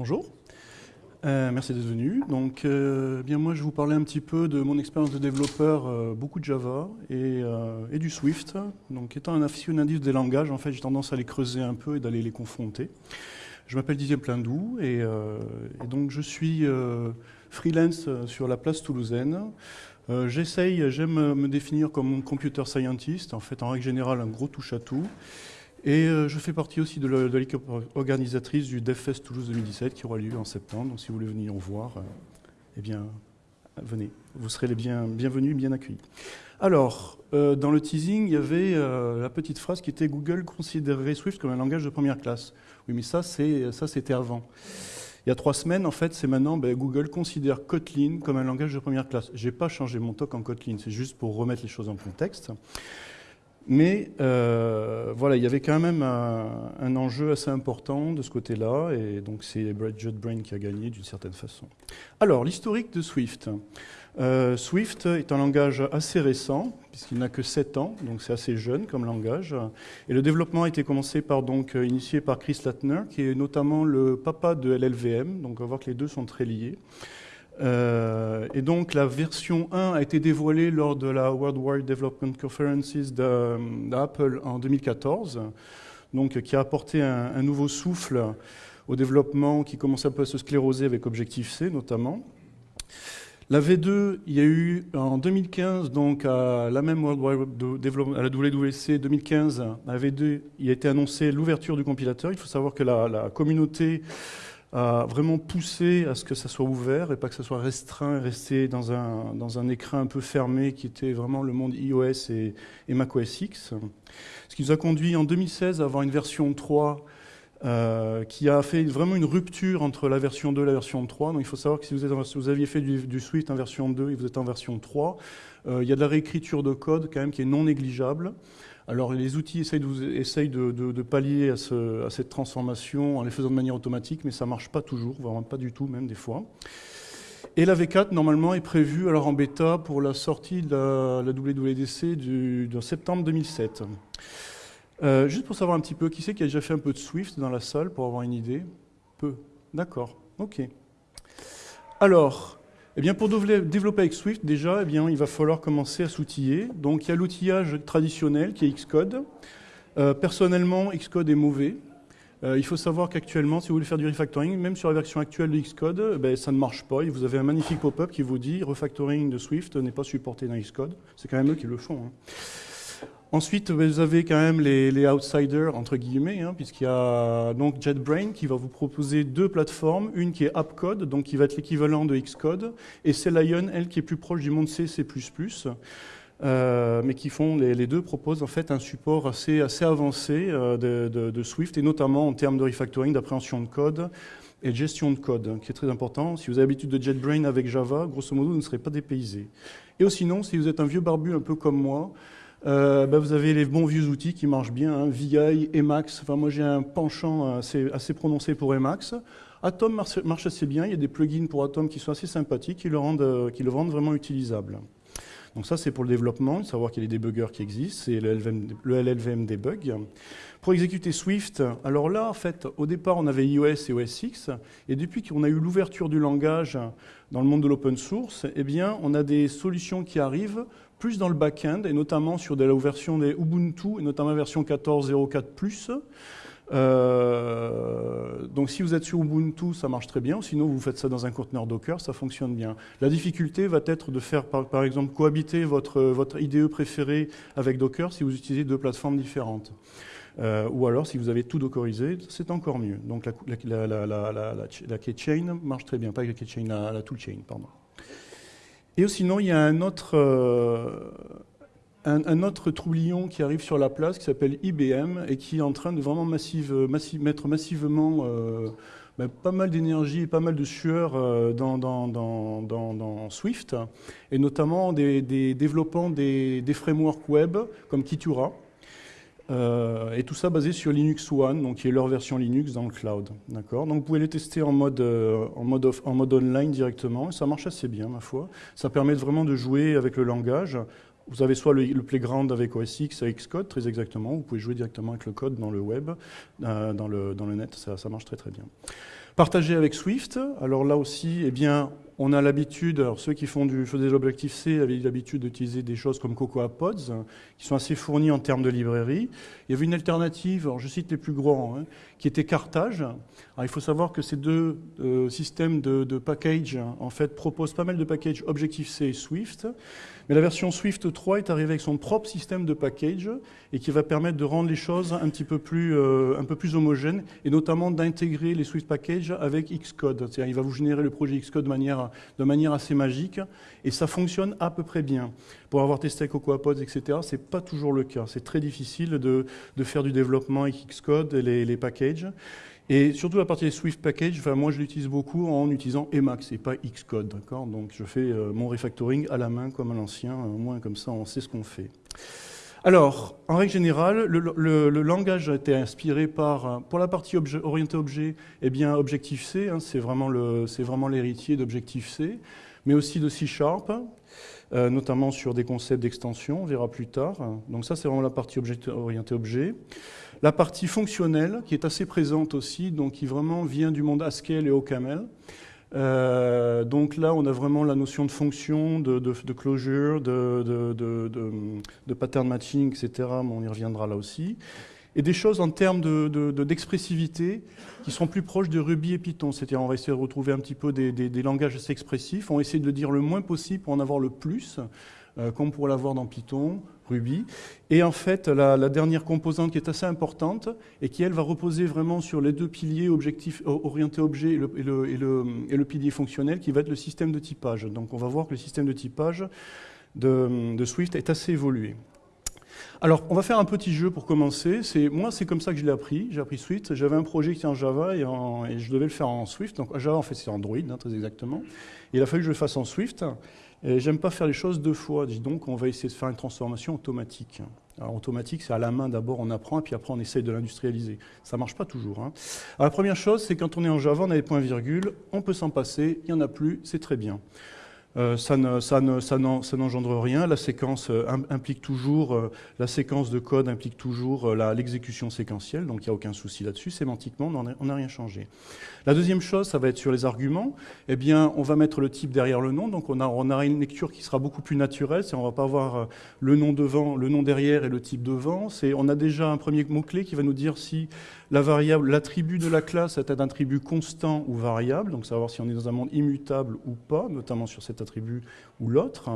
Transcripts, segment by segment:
Bonjour, euh, merci d'être venu. Donc, euh, bien moi, je vais vous parler un petit peu de mon expérience de développeur, euh, beaucoup de Java et, du Swift. Donc, étant un aficionadiste des langages, en fait, j'ai tendance à les creuser un peu et d'aller les confronter. Je m'appelle Didier Plindou et, donc je suis freelance sur la place toulousaine. J'essaye, j'aime me définir comme computer scientist, en fait, en règle générale, un gros touche-à-tout. Et euh, je fais partie aussi de l'équipe organisatrice du DevFest Toulouse 2017 qui aura lieu en septembre. Donc si vous voulez venir voir, euh, eh bien, venez. Vous serez les bien, bienvenus, bien accueillis. Alors, euh, dans le teasing, il y avait la petite phrase qui était Google considérerait Swift comme un langage de première classe. Oui, mais ça, c'était avant. Il y a trois semaines, en fait, c'est maintenant, ben, Google considère Kotlin comme un langage de première classe. Je n'ai pas changé mon talk en Kotlin, c'est juste pour remettre les choses en contexte. Mais euh, voilà, il y avait quand même un, enjeu assez important de ce côté-là, et donc c'est JetBrain qui a gagné d'une certaine façon. Alors, l'historique de Swift. Euh, Swift est un langage assez récent, puisqu'il n'a que 7 ans, donc c'est assez jeune comme langage. Et le développement a été commencé par, donc, initié par Chris Latner, qui est notamment le papa de LLVM, donc on va voir que les deux sont très liés. Euh, et donc la version 1 a été dévoilée lors de la World Wide Development Conferences d'Apple en 2014, donc qui a apporté un, nouveau souffle au développement qui commençait un peu à se scléroser avec Objective-C notamment. La V2, il y a eu en 2015, donc à la même World Wide Development, à la WWC 2015, la V2, il a été annoncé l'ouverture du compilateur. Il faut savoir que la communauté à vraiment pousser à ce que ça soit ouvert et pas que ça soit restreint resté dans un, dans un écran un peu fermé qui était vraiment le monde iOS et, macOS X. Ce qui nous a conduit en 2016 à avoir une version 3 euh, qui a fait vraiment une rupture entre la version 2 et la version 3. Donc il faut savoir que si vous aviez fait du, du, Swift en version 2 et vous êtes en version 3, euh, il y a de la réécriture de code quand même qui est non négligeable. Alors les outils essayent de, pallier à, cette transformation en les faisant de manière automatique, mais ça ne marche pas toujours, vraiment pas du tout même des fois. Et la V4, normalement, est prévue alors en bêta pour la sortie de la, WWDC du, de septembre 2007. Euh, juste pour savoir un petit peu, qui c'est qui a déjà fait un peu de Swift dans la salle, pour avoir une idée? Peu. D'accord, ok. Alors, eh bien, pour développer avec Swift, déjà, eh bien, il va falloir commencer à s'outiller. Donc, il y a l'outillage traditionnel qui est Xcode. Euh, personnellement, Xcode est mauvais. Euh, il faut savoir qu'actuellement, si vous voulez faire du refactoring, même sur la version actuelle de Xcode, eh ben, ça ne marche pas. Vous avez un magnifique pop-up qui vous dit refactoring de Swift n'est pas supporté dans Xcode. C'est quand même eux qui le font. Hein. Ensuite, vous avez quand même les, outsiders, entre guillemets, hein, puisqu'il y a donc JetBrain qui va vous proposer deux plateformes, une qui est AppCode, donc qui va être l'équivalent de Xcode, et Lion, elle, qui est plus proche du monde C, C++, euh, mais qui font, les, deux proposent en fait un support assez, assez avancé euh, de, Swift, et notamment en termes de refactoring, d'appréhension de code, et de gestion de code, qui est très important. Si vous avez l'habitude de JetBrain avec Java, grosso modo, vous ne serez pas dépaysé. Et sinon, si vous êtes un vieux barbu un peu comme moi, euh, bah, vous avez les bons vieux outils qui marchent bien, hein, VI, Emacs. Enfin, moi, j'ai un penchant assez, prononcé pour Emacs. Atom marche, assez bien. Il y a des plugins pour Atom qui sont assez sympathiques, qui le rendent, euh, vraiment utilisable. Donc ça, c'est pour le développement, savoir qu'il y a des débuggers qui existent, c'est le le LLVM debug. Pour exécuter Swift, alors là, en fait, au départ, on avait iOS et OS X, et depuis qu'on a eu l'ouverture du langage dans le monde de l'open source, eh bien, on a des solutions qui arrivent plus dans le back-end, et notamment sur de la version des Ubuntu, et notamment version 14.04+. Euh, donc si vous êtes sur Ubuntu, ça marche très bien, sinon vous faites ça dans un conteneur Docker, ça fonctionne bien. La difficulté va être de faire par, exemple cohabiter votre, IDE préféré avec Docker si vous utilisez deux plateformes différentes. Euh, ou alors si vous avez tout dockerisé, c'est encore mieux. Donc la, la, keychain marche très bien, pas la keychain, la toolchain, pardon. Et sinon, il y a un autre, euh, un, autre troublion qui arrive sur la place qui s'appelle IBM et qui est en train de vraiment mettre massivement euh, ben, pas mal d'énergie et pas mal de sueur euh, dans, Swift, et notamment des, des développant des, frameworks web comme Kitura. Euh, et tout ça basé sur Linux One, donc qui est leur version Linux dans le cloud. D'accord? Donc vous pouvez les tester en mode, euh, en, mode en mode online directement, et ça marche assez bien, ma foi. Ça permet vraiment de jouer avec le langage. Vous avez soit le, playground avec OS X, avec Xcode, très exactement. Vous pouvez jouer directement avec le code dans le web, euh, dans, le, dans le net, ça, ça marche très très bien. Partagé avec Swift, alors là aussi, eh bien, on a l'habitude, alors ceux qui font du, faisaient de l'Objective-C avaient l'habitude d'utiliser des choses comme Cocoa Pods, qui sont assez fournis en termes de librairie. Il y avait une alternative, alors je cite les plus grands, hein, qui était Cartage. Alors il faut savoir que ces deux euh, systèmes de, de package, en fait, proposent pas mal de packages Objective-C et Swift. Mais la version Swift 3 est arrivée avec son propre système de package et qui va permettre de rendre les choses un petit peu plus, euh, un peu plus homogènes et notamment d'intégrer les Swift packages avec Xcode. C'est-à-dire il va vous générer le projet Xcode de manière, de manière assez magique et ça fonctionne à peu près bien. Pour avoir testé avec CocoaPods, etc., c'est pas toujours le cas. C'est très difficile de, de, faire du développement avec Xcode et les, les packages. Et surtout la partie des Swift Package, enfin, moi je l'utilise beaucoup en utilisant Emacs et pas Xcode. Donc je fais euh, mon refactoring à la main comme à l'ancien, au moins comme ça on sait ce qu'on fait. Alors, en règle générale, le, le, le, langage a été inspiré par, pour la partie orientée objet, eh bien Objective-C, hein, c'est vraiment l'héritier d'Objective-C, mais aussi de C-Sharp, euh, notamment sur des concepts d'extension, on verra plus tard. Donc ça, c'est vraiment la partie orientée objet. La partie fonctionnelle, qui est assez présente aussi, donc qui vraiment vient du monde Haskell et OCaml. Euh, donc là, on a vraiment la notion de fonction, de, de, de closure, de, de, pattern matching, etc. Mais on y reviendra là aussi. Et des choses en termes d'expressivité qui sont plus proches de Ruby et Python. C'est-à-dire, on va essayer de retrouver un petit peu des, des, des, langages assez expressifs. On va essayer de le dire le moins possible pour en avoir le plus, comme pour l'avoir dans Python. Ruby. Et en fait, la, dernière composante qui est assez importante et qui, elle, va reposer vraiment sur les deux piliers objectifs, orientés objet et le, pilier fonctionnel, qui va être le système de typage. Donc on va voir que le système de typage de, Swift est assez évolué. Alors, on va faire un petit jeu pour commencer. Moi, c'est comme ça que je l'ai appris. J'ai appris Swift. J'avais un projet qui était en Java et, je devais le faire en Swift. Donc, Java, en fait, c'est Android, hein, très exactement. Il a fallu que je le fasse en Swift. J'aime pas faire les choses deux fois, dis donc on va essayer de faire une transformation automatique. Alors automatique, c'est à la main d'abord, on apprend, et puis après on essaye de l'industrialiser. Ça marche pas toujours. Hein. Alors, la première chose, c'est quand on est en Java, on a des points-virgules, on peut s'en passer, il n'y en a plus, c'est très bien. Euh, ça n'engendre rien. La séquence euh, implique toujours, euh, la séquence de code implique toujours l'exécution séquentielle, donc il n'y a aucun souci là-dessus. Sémantiquement, on n'a rien changé. La deuxième chose, ça va être sur les arguments. Eh bien, on va mettre le type derrière le nom, donc on, a, on aura une lecture qui sera beaucoup plus naturelle. On ne va pas avoir le nom devant, le nom derrière et le type devant. On a déjà un premier mot-clé qui va nous dire si la variable, l'attribut de la classe est un attribut constant ou variable, donc savoir si on est dans un monde immutable ou pas, notamment sur cet attribut ou l'autre.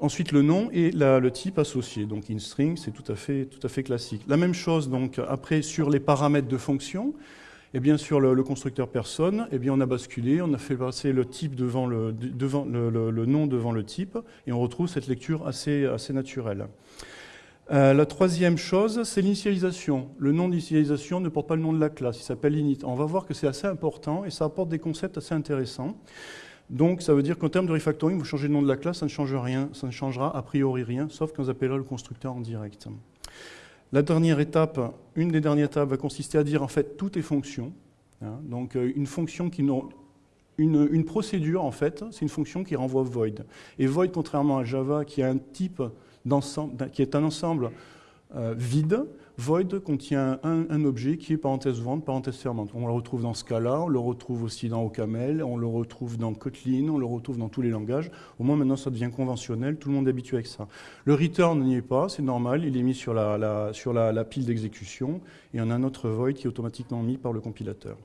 Ensuite, le nom et le type associé. Donc, in string, c'est tout à fait, tout à fait classique. La même chose, donc, après, sur les paramètres de fonction. Et eh bien, sur le, constructeur personne, eh bien, on a basculé, on a fait passer le type devant le, nom devant le type, et on retrouve cette lecture assez, assez naturelle. Euh, la troisième chose, c'est l'initialisation. Le nom d'initialisation ne porte pas le nom de la classe, il s'appelle init. On va voir que c'est assez important et ça apporte des concepts assez intéressants. Donc ça veut dire qu'en termes de refactoring, vous changez le nom de la classe, ça ne change rien, ça ne changera a priori rien, sauf quand vous appellerez le constructeur en direct. La dernière étape, une des dernières étapes, va consister à dire en fait toutes les fonctions. Hein. donc euh, une fonction qui n'ont une, une, procédure, en fait, c'est une fonction qui renvoie void. Et void, contrairement à Java, qui a un type qui est un ensemble euh, vide. Void contient un, objet qui est parenthèse ouverte, parenthèse fermante. On le retrouve dans Scala, on le retrouve aussi dans OCaml, on le retrouve dans Kotlin, on le retrouve dans tous les langages. Au moins maintenant ça devient conventionnel, tout le monde est habitué avec ça. Le return n'y est pas, c'est normal, il est mis sur la, sur la pile d'exécution et on a un autre void qui est automatiquement mis par le compilateur.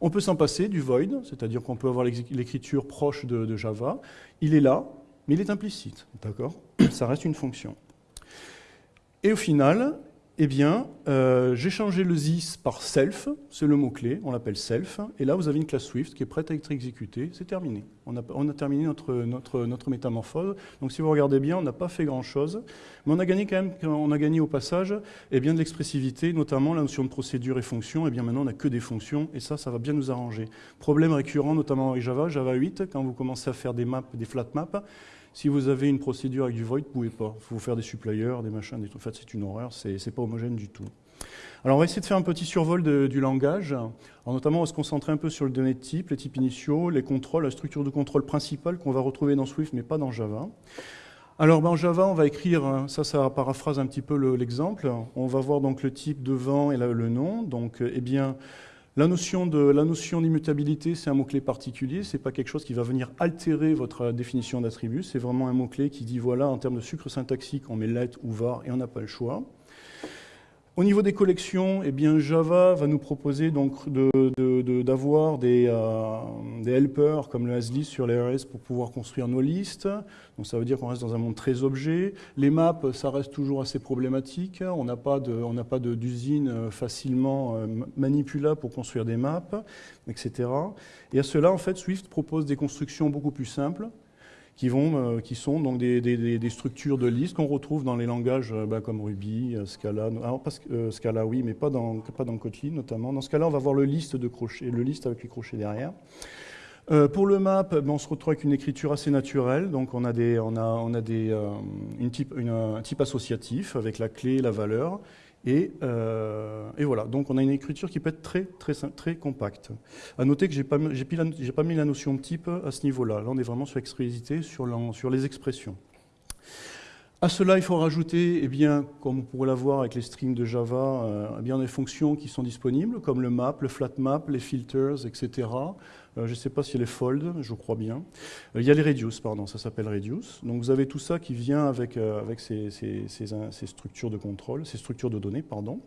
On peut s'en passer du void, c'est-à-dire qu'on peut avoir l'écriture proche de, de Java. Il est là, mais il est implicite, d'accord? Ça reste une fonction. Et au final, eh bien, euh, j'ai changé le this par self, c'est le mot-clé, on l'appelle self, et là vous avez une classe Swift qui est prête à être exécutée, c'est terminé. On a, terminé notre, métamorphose, donc si vous regardez bien, on n'a pas fait grand-chose, mais on a gagné quand on a gagné au passage eh bien, de l'expressivité, notamment la notion de procédure et fonction, et eh bien maintenant on n'a que des fonctions, et ça, ça va bien nous arranger. Problème récurrent, notamment avec Java, Java 8, quand vous commencez à faire des maps, des flat maps, si vous avez une procédure avec du void, vous ne pouvez pas. Il faut faire des suppliers, des machins, des... en fait c'est une horreur, c'est pas homogène du tout. Alors on va essayer de faire un petit survol du langage. Alors, notamment on va se concentrer un peu sur les données de type, les types initiaux, les contrôles, la structure de contrôle principale qu'on va retrouver dans Swift mais pas dans Java. Alors ben, en Java, on va écrire, hein, ça, ça paraphrase un petit peu l'exemple. on va voir donc le type devant et le nom. Donc, eh bien, La notion d'immutabilité, c'est un mot-clé particulier. C'est pas quelque chose qui va venir altérer votre définition d'attribut. C'est vraiment un mot-clé qui dit voilà, en termes de sucre syntaxique, on met let ou var et on n'a pas le choix. Au niveau des collections, eh bien, Java va nous proposer d'avoir des, euh, des, helpers comme le ASList sur les RS pour pouvoir construire nos listes. Donc ça veut dire qu'on reste dans un monde très objet. Les maps, ça reste toujours assez problématique. On n'a pas d'usine euh, facilement euh, manipulable pour construire des maps, etc. Et à cela, en fait, Swift propose des constructions beaucoup plus simples qui, vont, euh, qui sont donc des, structures de listes qu'on retrouve dans les langages euh, bah, comme Ruby, euh, Scala. Alors, Scala, oui, mais pas dans, pas dans Kotlin notamment. Dans cas-là, on va voir le liste de le liste avec les crochets derrière. pour le map, ben, on se retrouve avec une écriture assez naturelle. Donc on a, des, on a, on a des, une type, un type associatif avec la clé et la valeur. Euh, et, voilà, donc on a une écriture qui peut être très, très, très compacte. À noter que je n'ai pas, mis la notion de type à ce niveau-là. Là, on est vraiment sur l'expressivité, sur, les expressions. À cela, il faut rajouter, eh bien, comme on pourrait l'avoir avec les strings de Java, euh, eh bien, des fonctions qui sont disponibles, comme le map, le flat map, les filters, etc. Euh, je ne sais pas y a les fold, je crois bien. Euh, il y a les reduce, pardon, ça s'appelle reduce. Donc vous avez tout ça qui vient avec, euh, ces, structures de contrôle, ces structures de données, pardon.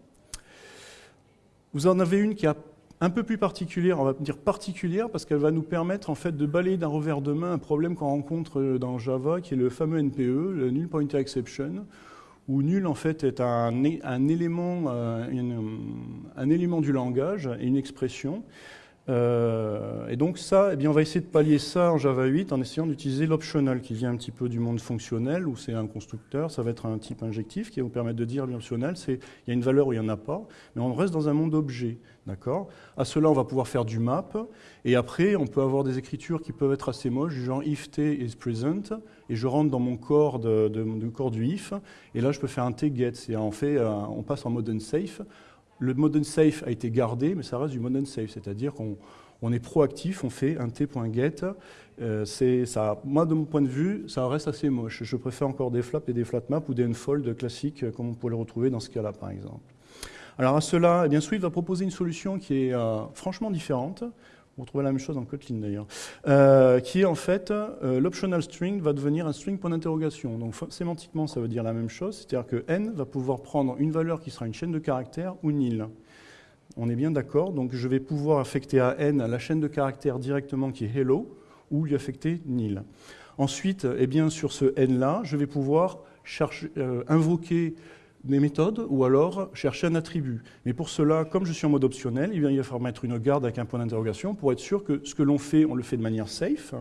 Vous en avez une qui est un peu plus particulière, on va dire particulière, parce qu'elle va nous permettre en fait de balayer d'un revers de main un problème qu'on rencontre dans Java, qui est le fameux NPE, le Null Pointer Exception, où nul en fait est un, élément, un élément du langage et une expression euh, et donc ça, eh bien, on va essayer de pallier ça en Java 8 en essayant d'utiliser l'optional qui vient un petit peu du monde fonctionnel où c'est un constructeur, ça va être un type injectif qui va vous permettre de dire l'optionnel, c'est il y a une valeur où il n'y en a pas, mais on reste dans un monde objet. D'accord? À cela, on va pouvoir faire du map et après, on peut avoir des écritures qui peuvent être assez moches, du genre if t is present et je rentre dans mon corps du if et là, je peux faire un t get. Et on, fait, euh, on passe en mode unsafe le mode unsafe a été gardé, mais ça reste du mode unsafe, c'est-à-dire qu'on est proactif, on fait un t.get. Euh, ça, moi, de mon point de vue, ça reste assez moche. Je préfère encore des flaps et des flat maps ou des unfold classiques, comme on pourrait le retrouver dans ce cas-là, par exemple. Alors à cela, eh bien, Swift va proposer une solution qui est euh, franchement différente. Vous retrouvez la même chose dans Kotlin d'ailleurs, euh, qui est en fait, euh, l'optional string va devenir un string point d'interrogation. Donc sémantiquement, ça veut dire la même chose, c'est-à-dire que n va pouvoir prendre une valeur qui sera une chaîne de caractères ou nil. On est bien d'accord, donc je vais pouvoir affecter à n la chaîne de caractères directement qui est hello, ou lui affecter nil. Ensuite, eh bien, sur ce n-là, je vais pouvoir euh, invoquer des méthodes ou alors chercher un attribut. Mais pour cela, comme je suis en mode optionnel, il va falloir mettre une garde avec un point d'interrogation pour être sûr que ce que l'on fait, on le fait de manière safe.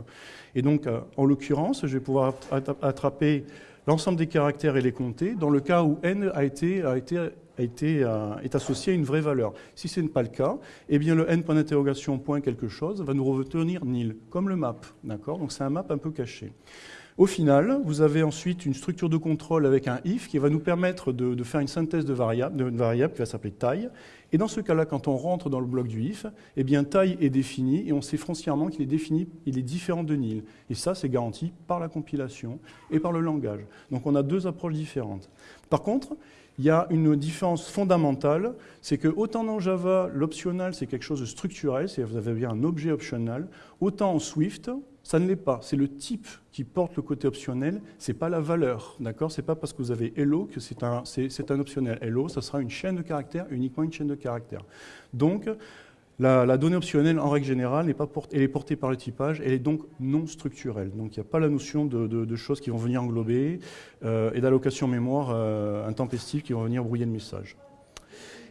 Et donc, euh, en l'occurrence, je vais pouvoir attraper l'ensemble des caractères et les compter dans le cas où n a été, euh, est associé à une vraie valeur. Si ce n'est pas le cas, eh bien le n point d'interrogation point quelque chose va nous retenir nil, comme le map. Donc c'est un map un peu caché. Au final, vous avez ensuite une structure de contrôle avec un if qui va nous permettre de, faire une synthèse de variable, qui va s'appeler taille. Et dans ce cas-là, quand on rentre dans le bloc du if, eh bien taille est définie et on sait foncièrement qu'il est défini, il est différent de nil. Et ça, c'est garanti par la compilation et par le langage. Donc on a deux approches différentes. Par contre, il y a une différence fondamentale, c'est que autant dans Java, l'optional, c'est quelque chose de structurel, c'est-à-dire vous avez bien un objet optional, autant en Swift, ça ne l'est pas. C'est le type qui porte le côté optionnel, ce n'est pas la valeur. Ce n'est pas parce que vous avez hello que c'est un, un, optionnel. Hello, ça sera une chaîne de caractères, uniquement une chaîne de caractères. Donc, la, donnée optionnelle, en règle générale, est pas elle est portée par le typage, elle est donc non structurelle. Donc il n'y a pas la notion de, choses qui vont venir englober euh, et d'allocation mémoire euh, intempestive qui vont venir brouiller le message.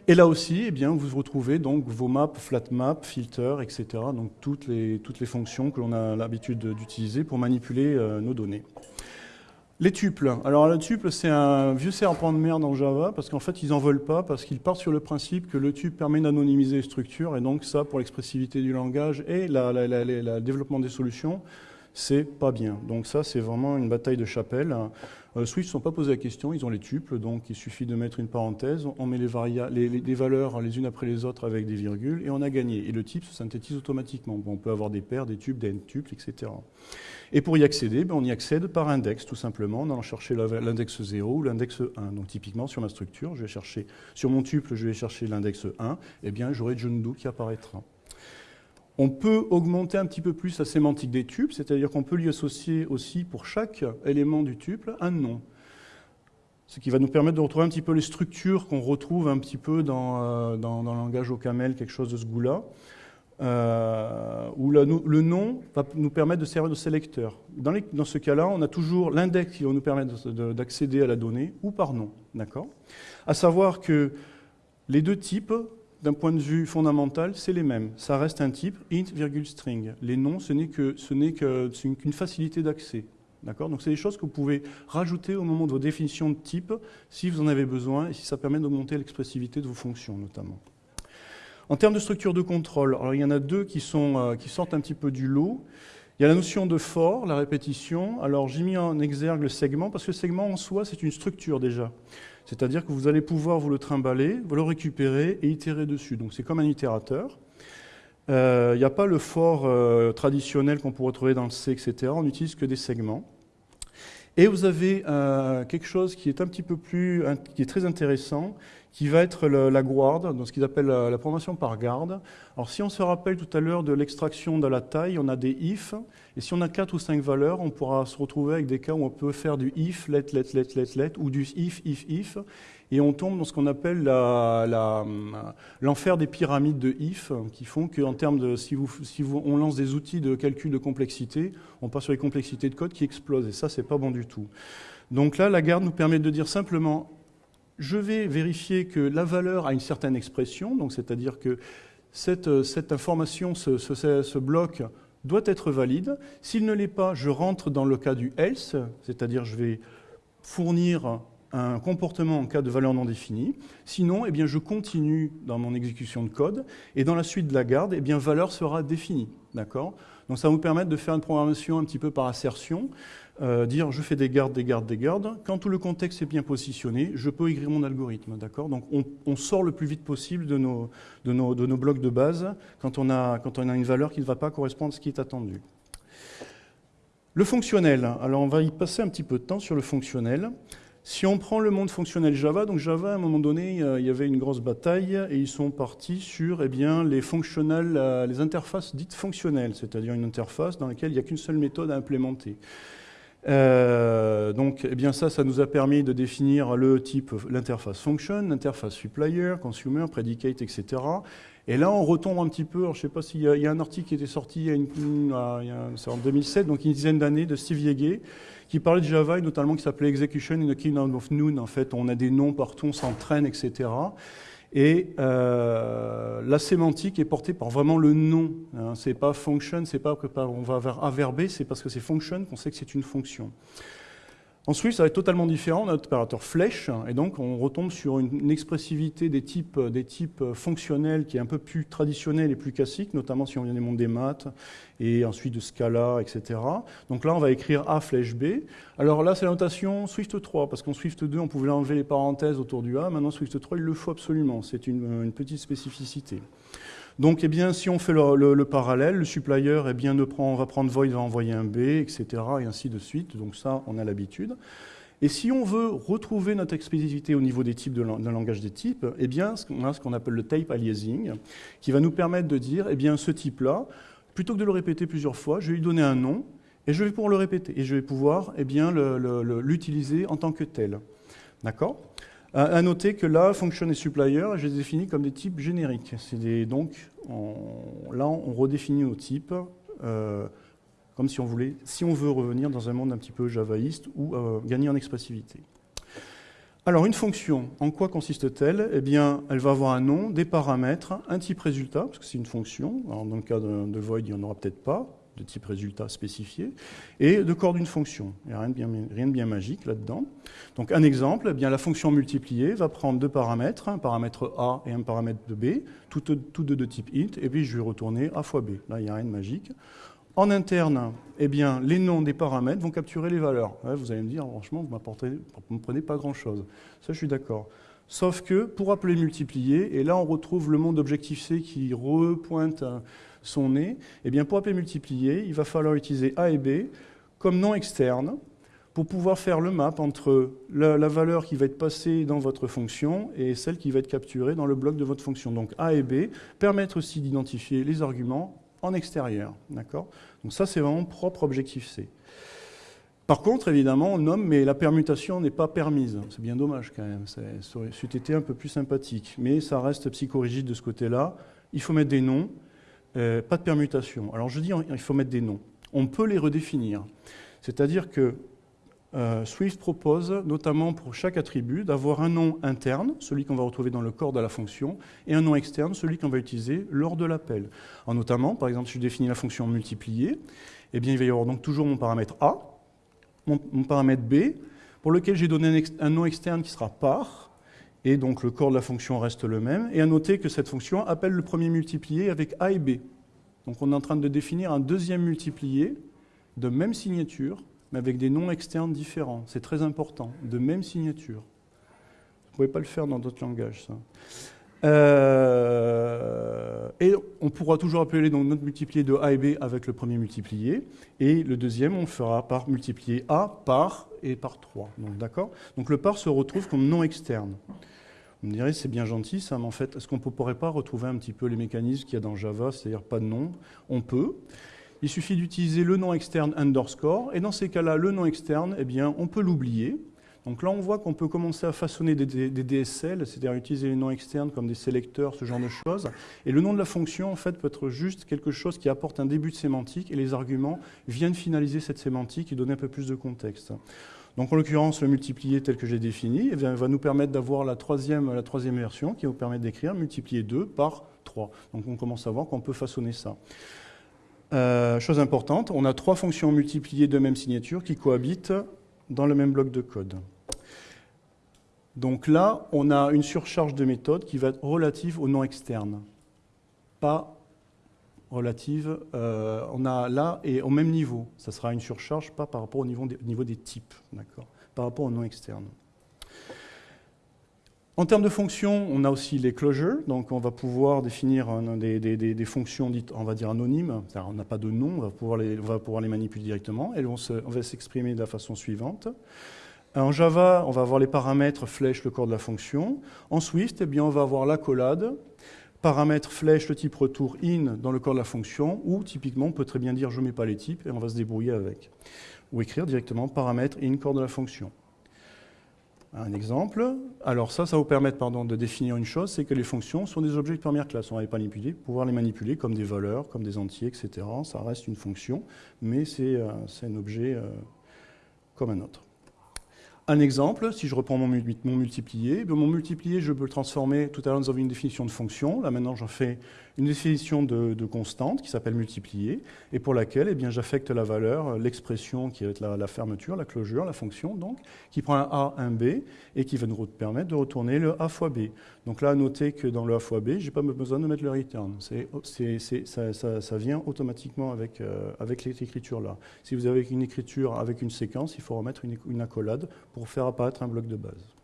Et là aussi, eh bien, vous retrouvez donc vos maps, flat map, filter, etc. Donc toutes les, toutes les fonctions que l'on a l'habitude d'utiliser pour manipuler euh, nos données. Les tuples. Alors le tuple, c'est un vieux serpent de mer dans Java, parce qu'en fait, ils n'en veulent pas, parce qu'ils partent sur le principe que le tuple permet d'anonymiser les structures, et donc ça, pour l'expressivité du langage et le développement des solutions, c'est pas bien. Donc ça, c'est vraiment une bataille de chapelle. Euh, Swift ne sont pas posé la question, ils ont les tuples, donc il suffit de mettre une parenthèse, on met les, valeurs les unes après les autres avec des virgules, et on a gagné. Et le type se synthétise automatiquement. on peut avoir des paires, des tuples, des n-tuples, etc. Et pour y accéder, ben, on y accède par index, tout simplement, en allant chercher l'index 0 ou l'index 1. Donc typiquement, sur ma structure, je vais chercher, sur mon tuple, je vais chercher l'index 1, et eh bien j'aurai John Doe qui apparaîtra. On peut augmenter un petit peu plus la sémantique des tuples, c'est-à-dire qu'on peut lui associer aussi pour chaque élément du tuple un nom. Ce qui va nous permettre de retrouver un petit peu les structures qu'on retrouve un petit peu dans, euh, dans, le langage au camel, quelque chose de ce goût-là, euh, où le, nom va nous permettre de servir de sélecteur. Dans, dans ce cas-là, on a toujours l'index qui va nous permettre d'accéder à la donnée, ou par nom. D'accord? À savoir que les deux types d'un point de vue fondamental, c'est les mêmes. Ça reste un type int, string. Les noms, ce n'est qu'une facilité d'accès. Donc c'est des choses que vous pouvez rajouter au moment de vos définitions de type si vous en avez besoin et si ça permet d'augmenter l'expressivité de vos fonctions notamment. En termes de structure de contrôle, il y en a deux qui, sont, euh, qui sortent un petit peu du lot. Il y a la notion de for, la répétition. Alors j'ai mis en exergue le segment parce que le segment en soi c'est une structure déjà. C'est-à-dire que vous allez pouvoir vous le trimballer, vous le récupérer et itérer dessus. Donc c'est comme un itérateur. Euh, il n'y a pas le for euh, traditionnel qu'on pourrait trouver dans le C, etc. On n'utilise que des segments. Et vous avez euh, quelque chose qui est un petit peu plus, qui est très intéressant, qui va être la guarde, dans ce qu'ils appellent la, programmation par garde. Alors si on se rappelle tout à l'heure de l'extraction de la taille, on a des if, et si on a quatre ou cinq valeurs, on pourra se retrouver avec des cas où on peut faire du if, let, let, let, let, let, ou du if, if, if, et on tombe dans ce qu'on appelle l'enfer des pyramides de if, qui font qu'en termes de, si, on lance des outils de calcul de complexité, on passe sur les complexités de code qui explosent, et ça, c'est pas bon du tout. Donc là, la garde nous permet de dire simplement je vais vérifier que la valeur a une certaine expression, donc c'est-à-dire que cette, information, ce, bloc doit être valide. S'il ne l'est pas, je rentre dans le cas du else, c'est-à-dire je vais fournir un comportement en cas de valeur non définie. Sinon, eh je continue dans mon exécution de code, et dans la suite de la garde, eh valeur sera définie. Donc ça va vous permettre de faire une programmation un petit peu par assertion, euh, dire je fais des gardes, des gardes, des gardes. Quand tout le contexte est bien positionné, je peux écrire mon algorithme. D'accord? Donc on, sort le plus vite possible de nos, de nos, de nos blocs de base quand on, a, quand on a une valeur qui ne va pas correspondre à ce qui est attendu. Le fonctionnel. Alors on va y passer un petit peu de temps sur le fonctionnel. Si on prend le monde fonctionnel Java, donc Java, à un moment donné, il y avait une grosse bataille et ils sont partis sur eh bien, les, euh, les interfaces dites fonctionnelles, c'est-à-dire une interface dans laquelle il n'y a qu'une seule méthode à implémenter. Euh, donc, eh bien ça, ça nous a permis de définir le type, l'interface function, l'interface supplier, consumer, predicate, etc. Et là, on retombe un petit peu. je ne sais pas s'il y, y, a un article qui était sorti il y a une, en 2007, donc une dizaine d'années, de Steve Yege, qui parlait de Java et notamment qui s'appelait Execution in the Kingdom of Noon. En fait, on a des noms partout, on s'entraîne, etc. Et euh, la sémantique est portée par vraiment le nom. Hein. C'est pas function, c'est pas que on va vers c'est parce que c'est function qu'on sait que c'est une fonction. Ensuite, ça va être totalement différent. On a notre opérateur flèche, et donc on retombe sur une, expressivité des types, des types fonctionnels qui est un peu plus traditionnelle et plus classique, notamment si on vient des mondes des maths, et ensuite de Scala, etc. Donc là, on va écrire A flèche B. Alors là, c'est la notation Swift 3, parce qu'en Swift 2, on pouvait enlever les parenthèses autour du A. Maintenant, Swift 3, il le faut absolument. C'est une, une petite spécificité. Donc, eh bien, si on fait le, parallèle, le supplier eh bien, prend, va prendre void, va envoyer un B, etc., et ainsi de suite. Donc ça, on a l'habitude. Et si on veut retrouver notre explicité au niveau des types d'un langage des types, eh bien, on a ce qu'on appelle le type aliasing, qui va nous permettre de dire, eh bien, ce type-là, plutôt que de le répéter plusieurs fois, je vais lui donner un nom, et je vais pouvoir le répéter, et je vais pouvoir eh l'utiliser en tant que tel. D'accord? À noter que là, function et supplier, je les définis comme des types génériques. donc, là, on redéfinit nos types, euh, comme si on voulait, si on veut revenir dans un monde un petit peu javaïste ou euh, gagner en expressivité. Alors, une fonction, en quoi consiste-t-elle? Eh bien, elle va avoir un nom, des paramètres, un type résultat, parce que c'est une fonction. Dans le cas de void, il n'y en aura peut-être pas de type résultat spécifié, et de corps d'une fonction. Il n'y a rien de bien, rien de bien magique là-dedans. Donc un exemple, eh bien, la fonction multipliée va prendre deux paramètres, un paramètre A et un paramètre B, tous deux de type int, et puis je vais retourner A fois B. Là, il n'y a rien de magique. En interne, eh bien, les noms des paramètres vont capturer les valeurs. vous allez me dire, franchement, vous ne me prenez pas grand-chose. Ça, je suis d'accord. Sauf que pour appeler multiplier, et là on retrouve le monde Objective-C qui repointe son nez, eh bien pour appeler multiplier, il va falloir utiliser A et B comme nom externe pour pouvoir faire le map entre la, valeur qui va être passée dans votre fonction et celle qui va être capturée dans le bloc de votre fonction. Donc A et B permettent aussi d'identifier les arguments en extérieur. Donc ça, c'est vraiment propre Objective-C. Par contre, évidemment, on nomme, mais la permutation n'est pas permise. C'est bien dommage quand même. Ça aurait un peu plus sympathique. Mais ça reste psychorigide de ce côté-là. Il faut mettre des noms, euh, pas de permutation. Alors je dis, il faut mettre des noms. On peut les redéfinir. C'est-à-dire que euh, Swift propose, notamment pour chaque attribut, d'avoir un nom interne, celui qu'on va retrouver dans le corps de la fonction, et un nom externe, celui qu'on va utiliser lors de l'appel. notamment, par exemple, si je définis la fonction multiplier, eh bien, il va y avoir donc toujours mon paramètre A, mon, paramètre B, pour lequel j'ai donné un, nom externe qui sera par, et donc le corps de la fonction reste le même. Et à noter que cette fonction appelle le premier multiplié avec A et B. Donc on est en train de définir un deuxième multiplié de même signature, mais avec des noms externes différents. C'est très important, de même signature. Vous ne pouvez pas le faire dans d'autres langages, ça. Euh, et on pourra toujours appeler donc notre multiplié de A et B avec le premier multiplié. Et le deuxième, on fera par multiplier A par et par 3. Donc, d'accord? Donc le par se retrouve comme nom externe. On me dirait, c'est bien gentil ça, mais en fait, est-ce qu'on ne pourrait pas retrouver un petit peu les mécanismes qu'il y a dans Java, c'est-à-dire pas de nom? On peut. Il suffit d'utiliser le nom externe underscore, et dans ces cas-là, le nom externe, eh bien, on peut l'oublier. Donc là, on voit qu'on peut commencer à façonner des, DSL, c'est-à-dire utiliser les noms externes comme des sélecteurs, ce genre de choses. Et le nom de la fonction, en fait, peut être juste quelque chose qui apporte un début de sémantique, et les arguments viennent finaliser cette sémantique et donner un peu plus de contexte. Donc en l'occurrence, le multiplier tel que j'ai défini eh va nous permettre d'avoir la troisième, version qui va nous permettre d'écrire multiplier 2 par 3. Donc on commence à voir qu'on peut façonner ça. Euh, chose importante, on a trois fonctions multipliées de même signature qui cohabitent dans le même bloc de code. Donc là, on a une surcharge de méthode qui va être relative au nom externe, pas relative, euh, on a là et au même niveau. Ça sera une surcharge, pas par rapport au niveau des, des types, par rapport au nom externe. En termes de fonctions, on a aussi les closures, donc on va pouvoir définir des, fonctions dites, on va dire anonymes, on n'a pas de nom, on va pouvoir les, manipuler directement, on, va s'exprimer de la façon suivante. En Java, on va avoir les paramètres flèche, le corps de la fonction. En Swift, eh on va avoir l'accolade, paramètre flèche, le type retour in dans le corps de la fonction, ou typiquement, on peut très bien dire je ne mets pas les types et on va se débrouiller avec. Ou écrire directement paramètre in corps de la fonction. Un exemple, alors ça, ça va vous permettre pardon, de définir une chose, c'est que les fonctions sont des objets de première classe. On va les manipuler, pouvoir les manipuler comme des valeurs, comme des entiers, etc. Ça reste une fonction, mais c'est euh, un objet euh, comme un autre. Un exemple, si je reprends mon, multiplié, ben, mon multiplié, je peux le transformer, tout à l'heure nous avions une définition de fonction, là maintenant j'en fais une définition de, constante qui s'appelle multiplier, et pour laquelle eh j'affecte la valeur, euh, l'expression qui est la, la, fermeture, la closure, la fonction, donc, qui prend un A, un B, et qui va nous permettre de retourner le A fois B. Donc là, à noter que dans le A fois B, je n'ai pas besoin de mettre le return. ça, vient automatiquement avec, euh, avec écriture-là. Si vous avez une écriture avec une séquence, il faut remettre une accolade pour faire apparaître un bloc de base.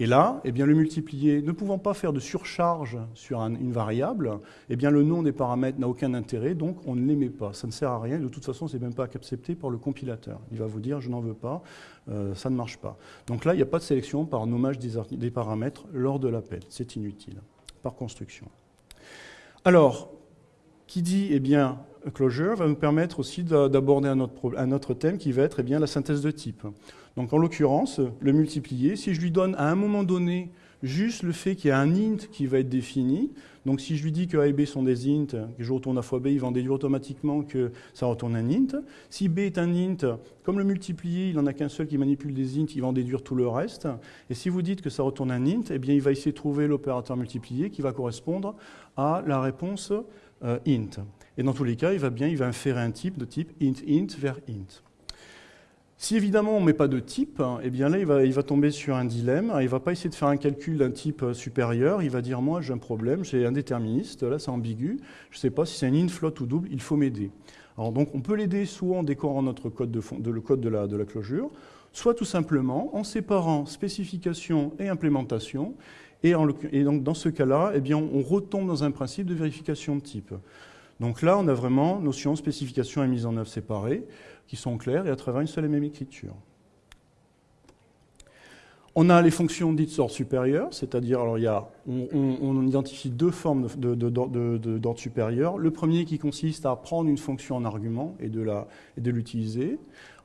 Et là, eh bien, le multiplier, ne pouvant pas faire de surcharge sur une variable, eh bien, le nom des paramètres n'a aucun intérêt, donc on ne les met pas. Ça ne sert à rien, de toute façon, ce n'est même pas accepté par le compilateur. Il va vous dire, je n'en veux pas, euh, ça ne marche pas. Donc là, il n'y a pas de sélection par nommage des, paramètres lors de l'appel. C'est inutile, par construction. Alors, qui dit eh bien, closure va nous permettre aussi d'aborder un, un, autre thème qui va être eh bien, la synthèse de type. Donc en l'occurrence, le multiplier, si je lui donne à un moment donné juste le fait qu'il y a un int qui va être défini, donc si je lui dis que A et B sont des int, que je retourne à fois B, il va en déduire automatiquement que ça retourne un int. Si B est un int, comme le multiplier, il n'en a qu'un seul qui manipule des int, il va en déduire tout le reste. Et si vous dites que ça retourne un int, eh bien il va essayer de trouver l'opérateur multiplier qui va correspondre à la réponse euh, int. Et dans tous les cas, il va bien, il va inférer un type de type int int vers int. Si évidemment on ne met pas de type, eh bien là il va, il va, tomber sur un dilemme. Il ne va pas essayer de faire un calcul d'un type supérieur. Il va dire moi j'ai un problème, j'ai un déterministe, là c'est ambigu. Je ne sais pas si c'est un int, float ou double, il faut m'aider. Alors donc on peut l'aider soit en décorant notre code de, de le code de la, de la closure, soit tout simplement en séparant spécification et implémentation. Et, et donc dans ce cas-là, eh bien, on retombe dans un principe de vérification de type. Donc là, on a vraiment notion, spécification et mise en œuvre séparées qui sont claires et à travers une seule et même écriture. On a les fonctions dites d'ordre supérieur, c'est-à-dire, alors on, identifie deux formes d'ordre supérieur. Le premier qui consiste à prendre une fonction en argument et de l'utiliser,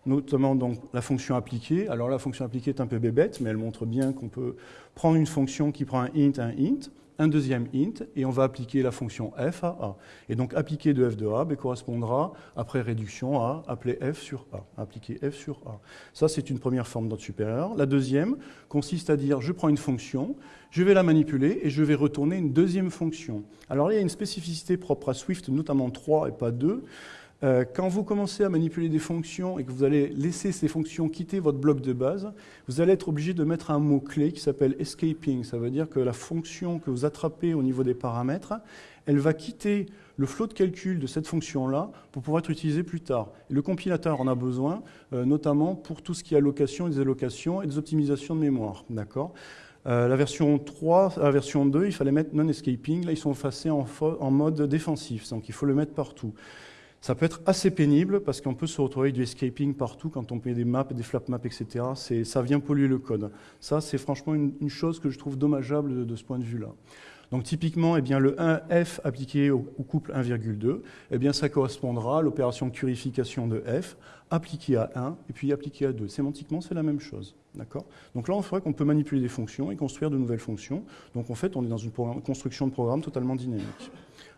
notamment donc la fonction appliquée. Alors la fonction appliquée est un peu bébête, mais elle montre bien qu'on peut prendre une fonction qui prend un int, un int, un deuxième int, et on va appliquer la fonction f à a. Et donc appliquer de f de a ben, correspondra, après réduction, à appeler f sur a, appliquer f sur a. Ça, c'est une première forme d'ordre supérieur. La deuxième consiste à dire, je prends une fonction, je vais la manipuler, et je vais retourner une deuxième fonction. Alors là, il y a une spécificité propre à Swift, notamment 3 et pas 2, euh, quand vous commencez à manipuler des fonctions et que vous allez laisser ces fonctions quitter votre bloc de base, vous allez être obligé de mettre un mot-clé qui s'appelle escaping. Ça veut dire que la fonction que vous attrapez au niveau des paramètres, elle va quitter le flot de calcul de cette fonction-là pour pouvoir être utilisée plus tard. le compilateur en a besoin, euh, notamment pour tout ce qui est allocation et désallocation et des optimisations de mémoire. D'accord? Euh, la version 3, la version 2, il fallait mettre non-escaping. Là, ils sont effacés en mode défensif, donc il faut le mettre partout. Ça peut être assez pénible parce qu'on peut se retrouver avec du escaping partout quand on met des maps, des flap maps, etc. Ça vient polluer le code. Ça, c'est franchement une, chose que je trouve dommageable de, ce point de vue-là. Donc typiquement, eh bien, le 1f appliqué au, couple 1,2, eh ça correspondra à l'opération de purification de f appliquée à 1 et puis appliquée à 2. Sémantiquement, c'est la même chose. Donc là, on voit qu'on peut manipuler des fonctions et construire de nouvelles fonctions. Donc en fait, on est dans une construction de programme totalement dynamique.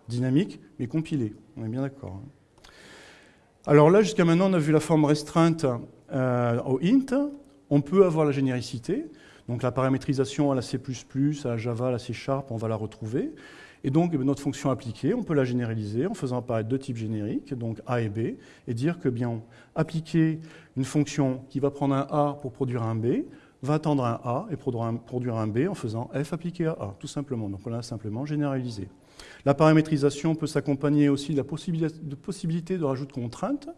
Dynamique, mais compilée. On est bien d'accord. Hein. Alors là, jusqu'à maintenant, on a vu la forme restreinte euh, au int. On peut avoir la généricité. Donc la paramétrisation à la C++, à la Java, à la C Sharp, on va la retrouver. Et donc eh notre fonction appliquée, on peut la généraliser en faisant apparaître deux types génériques, donc A et B, et dire que bien appliquer une fonction qui va prendre un A pour produire un B, va attendre un A et produire un, B en faisant F appliqué à A, tout simplement. Donc on l'a simplement généralisé. La paramétrisation peut s'accompagner aussi de la possibilité de rajout de contraintes.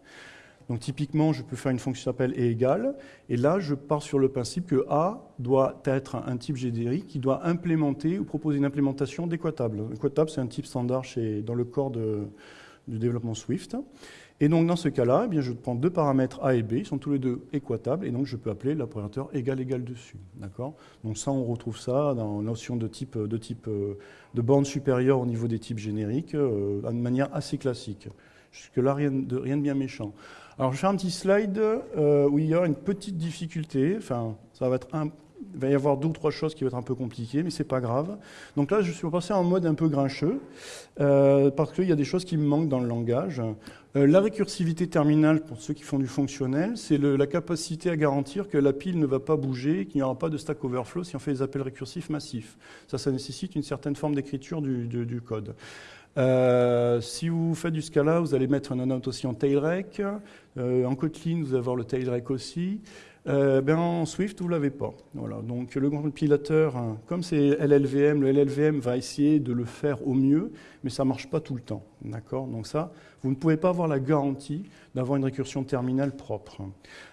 Donc typiquement, je peux faire une fonction qui s'appelle est égal, et là, je pars sur le principe que A doit être un type générique qui doit implémenter ou proposer une implémentation d'équatable. Équatable, c'est un type standard dans le corps du développement Swift. Et donc dans ce cas-là, eh je prends deux paramètres A et B, ils sont tous les deux équatables, et donc je peux appeler l'opérateur égal égal dessus. D'accord? Donc ça, on retrouve ça dans la notion de type, de type euh, de borne supérieure au niveau des types génériques, euh, de manière assez classique. Jusque-là, rien de, rien de bien méchant. Alors je fais un petit slide euh, où il y a une petite difficulté, enfin ça va être un, il va y avoir deux ou trois choses qui vont être un peu compliquées, mais c'est pas grave. Donc là, je suis passé en mode un peu grincheux, euh, parce qu'il y a des choses qui me manquent dans le langage. Euh, la récursivité terminale, pour ceux qui font du fonctionnel, c'est la capacité à garantir que la pile ne va pas bouger, qu'il n'y aura pas de stack overflow si on fait des appels récursifs massifs. Ça, ça nécessite une certaine forme d'écriture du, code. Euh, si vous faites du Scala, vous allez mettre un note aussi en tailrec. en Kotlin, vous allez avoir le tailrec aussi. Euh, ben en Swift, vous ne l'avez pas. Voilà. Donc le compilateur, hein, comme c'est LLVM, le LLVM va essayer de le faire au mieux, mais ça ne marche pas tout le temps. Donc ça, vous ne pouvez pas avoir la garantie d'avoir une récursion terminale propre.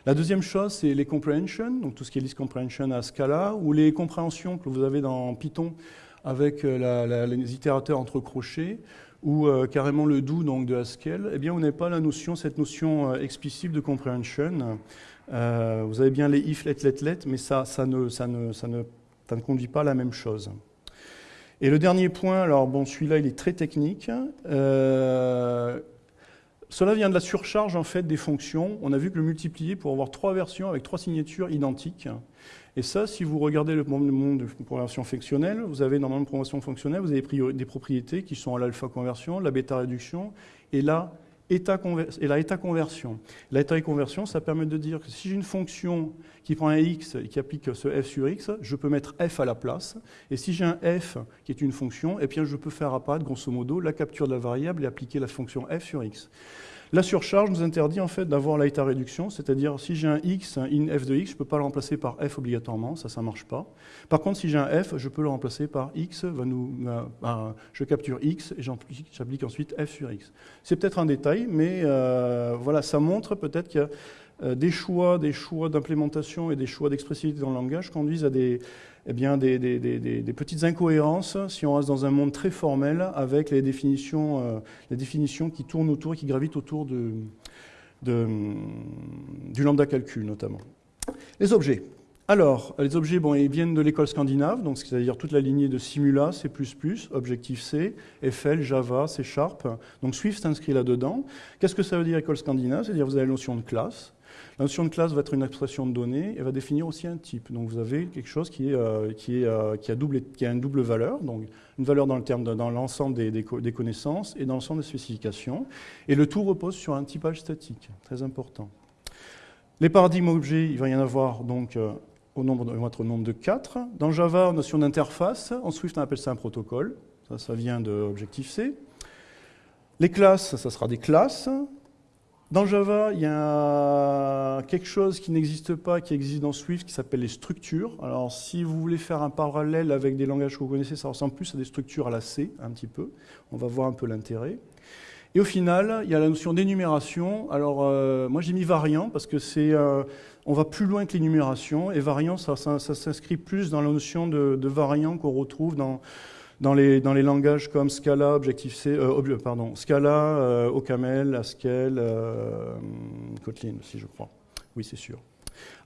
La deuxième chose, c'est les comprehension, donc tout ce qui est list comprehension à Scala, ou les compréhensions que vous avez dans Python avec euh, les itérateurs entre crochets, ou euh, carrément le do donc de Haskell, eh bien, on n'a pas la notion, cette notion explicite de comprehension. Euh, vous avez bien les if, let, let, let, mais ça, ça, ne, ça, ne, ça, ne, ça ne conduit pas à la même chose. Et le dernier point, alors bon, celui-là, il est très technique. Euh, cela vient de la surcharge en fait des fonctions. On a vu que le multiplier pour avoir trois versions avec trois signatures identiques. Et ça, si vous regardez le monde de programmation fonctionnelle, vous avez dans le monde de programmation fonctionnelle, vous avez des propriétés qui sont à l'alpha conversion, la bêta réduction, et là, état et la état conversion. L'état conversion, ça permet de dire que si j'ai une fonction qui prend un x et qui applique ce f sur x, je peux mettre f à la place. Et si j'ai un f qui est une fonction, eh bien je peux faire apparaître grosso modo la capture de la variable et appliquer la fonction f sur x. La surcharge nous interdit en fait d'avoir l'état réduction, c'est-à-dire si j'ai un x, un in f de x, je ne peux pas le remplacer par f obligatoirement, ça, ça marche pas. Par contre, si j'ai un f, je peux le remplacer par x, va nous, je capture x et j'applique ensuite f sur x. C'est peut-être un détail, mais euh, voilà, ça montre peut-être qu'il y a des choix, des choix d'implémentation et des choix d'expressivité dans le langage conduisent à des, eh bien, des, petites incohérences si on reste dans un monde très formel avec les définitions, euh, les définitions qui tournent autour et qui gravitent autour de, du lambda calcul notamment. Les objets. Alors, les objets, bon, ils viennent de l'école scandinave, donc c'est-à-dire toute la lignée de Simula, C++, Objective-C, FL, Java, C Sharp. Donc Swift s'inscrit là-dedans. Qu'est-ce que ça veut dire école scandinave? C'est-à-dire vous avez la notion de classe, la notion de classe va être une expression de données et va définir aussi un type. Donc vous avez quelque chose qui, euh, euh, a, une double valeur, donc une valeur dans le l'ensemble des, connaissances et dans l'ensemble des spécifications. Et le tout repose sur un typage statique, très important. Les paradigmes objets, il va y en avoir donc euh, au nombre, de, de 4. Dans Java, notion d'interface. En Swift, on appelle ça un protocole. Ça, ça vient de Objective-C. Les classes, ça sera des classes. Dans Java, il y a quelque chose qui n'existe pas, qui existe dans Swift, qui s'appelle les structures. Alors, si vous voulez faire un parallèle avec des langages que vous connaissez, ça ressemble plus à des structures à la C, un petit peu. On va voir un peu l'intérêt. Et au final, il y a la notion d'énumération. Alors, euh, moi, j'ai mis variant parce que c'est, euh, on va plus loin que l'énumération. Et variant, ça, s'inscrit plus dans la notion de, de variant qu'on retrouve dans dans les, dans les langages comme Scala, Objective-C, euh, pardon, Scala, euh, OCaml, Haskell, euh, Kotlin aussi, je crois. Oui, c'est sûr.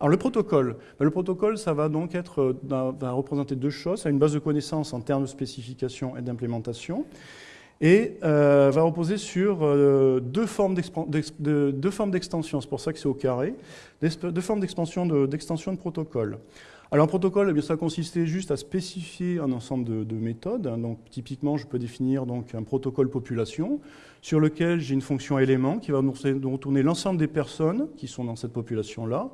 Alors le protocole, ben, le protocole, ça va donc être, va représenter deux choses. Une base de connaissances en termes de spécification et d'implémentation, et va reposer sur deux formes d'extension. C'est pour ça que c'est au carré, deux formes d'extension de, de protocole. Alors un protocole, eh ça consistait juste à spécifier un ensemble de, méthodes. Donc typiquement, je peux définir donc un protocole population sur lequel j'ai une fonction élément qui va nous retourner l'ensemble des personnes qui sont dans cette population-là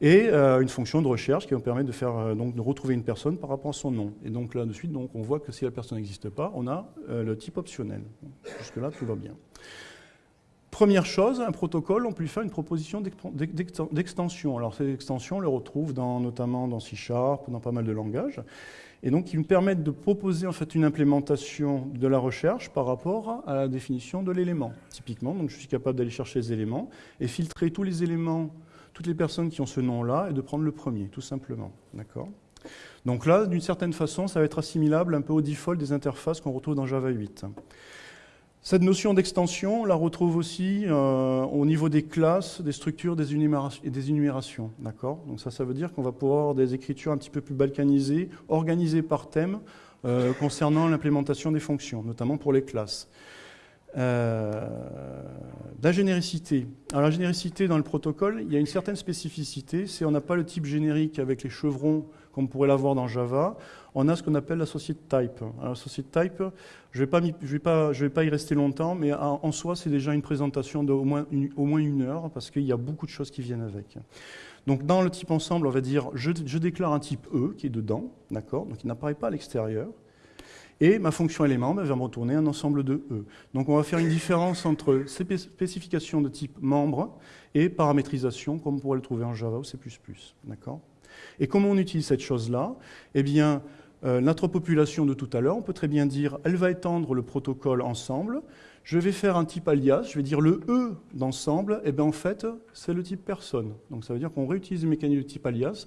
et euh, une fonction de recherche qui va me permettre de, faire, euh, donc, de retrouver une personne par rapport à son nom. Et donc là, de suite, donc, on voit que si la personne n'existe pas, on a euh, le type optionnel. Jusque-là, tout va bien. Première chose, un protocole, on peut lui faire une proposition d'extension. Alors ces extensions, on les retrouve dans, notamment dans C Sharp, dans pas mal de langages, et donc qui nous permettent de proposer en fait une implémentation de la recherche par rapport à la définition de l'élément. Typiquement, donc je suis capable d'aller chercher les éléments et filtrer tous les éléments, toutes les personnes qui ont ce nom-là, et de prendre le premier, tout simplement. D'accord? Donc là, d'une certaine façon, ça va être assimilable un peu au default des interfaces qu'on retrouve dans Java 8. Cette notion d'extension, on la retrouve aussi euh, au niveau des classes, des structures des et des énumérations. Donc ça, ça veut dire qu'on va pouvoir avoir des écritures un petit peu plus balkanisées, organisées par thème, euh, concernant l'implémentation des fonctions, notamment pour les classes. Euh, la généricité. Alors la généricité dans le protocole, il y a une certaine spécificité, c'est on n'a pas le type générique avec les chevrons comme on pourrait l'avoir dans Java, on a ce qu'on appelle l'associate type. Alors, type, je ne vais, pas, vais, vais pas y rester longtemps, mais en, soi, c'est déjà une présentation d'au moins, une, moins une heure, parce qu'il y a beaucoup de choses qui viennent avec. Donc dans le type ensemble, on va dire, je, je déclare un type E qui est dedans, d'accord? Donc il n'apparaît pas à l'extérieur. Et ma fonction élément ben, va me retourner un ensemble de E. Donc on va faire une différence entre spécification de type membre et paramétrisation, comme on pourrait le trouver en Java ou C++. D'accord? Et comment on utilise cette chose-là? Eh bien, euh, notre population de tout à l'heure, on peut très bien dire, elle va étendre le protocole ensemble. Je vais faire un type alias, je vais dire le E d'ensemble, et bien en fait, c'est le type personne. Donc ça veut dire qu'on réutilise le mécanisme de type alias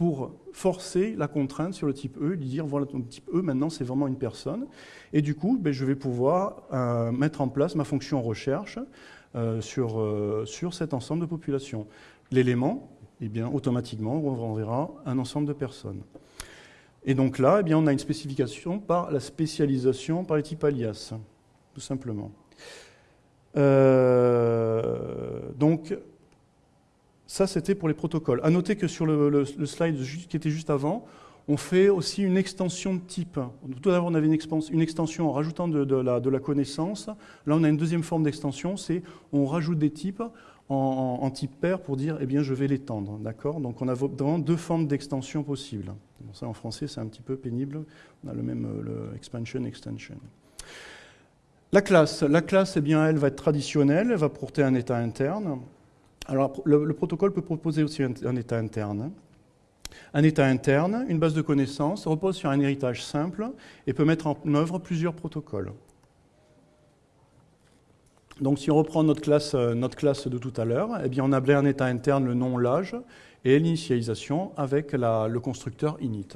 pour forcer la contrainte sur le type E, lui dire voilà, ton type E, maintenant, c'est vraiment une personne. Et du coup, ben, je vais pouvoir euh, mettre en place ma fonction recherche euh, sur, sur cet ensemble de population. L'élément, eh bien, automatiquement, on renverra un ensemble de personnes. Et donc là, eh bien, on a une spécification par la spécialisation par les types alias, tout simplement. Euh, donc, ça, c'était pour les protocoles. À noter que sur le, slide qui était juste avant, on fait aussi une extension de type. Tout d'abord, on avait une, extension en rajoutant de, la, connaissance. Là, on a une deuxième forme d'extension, c'est on rajoute des types en, type pair pour dire, eh bien, je vais l'étendre. D'accord? Donc, on a vraiment deux formes d'extension possibles. ça, en français, c'est un petit peu pénible. On a le même le expansion, extension. La classe, la classe eh bien, elle va être traditionnelle, elle va porter un état interne. Alors, le, protocole peut proposer aussi un, état interne. Un état interne, une base de connaissances, repose sur un héritage simple et peut mettre en œuvre plusieurs protocoles. Donc si on reprend notre classe, euh, de tout à l'heure, eh bien on a un état interne, le nom, l'âge, et l'initialisation avec le constructeur init.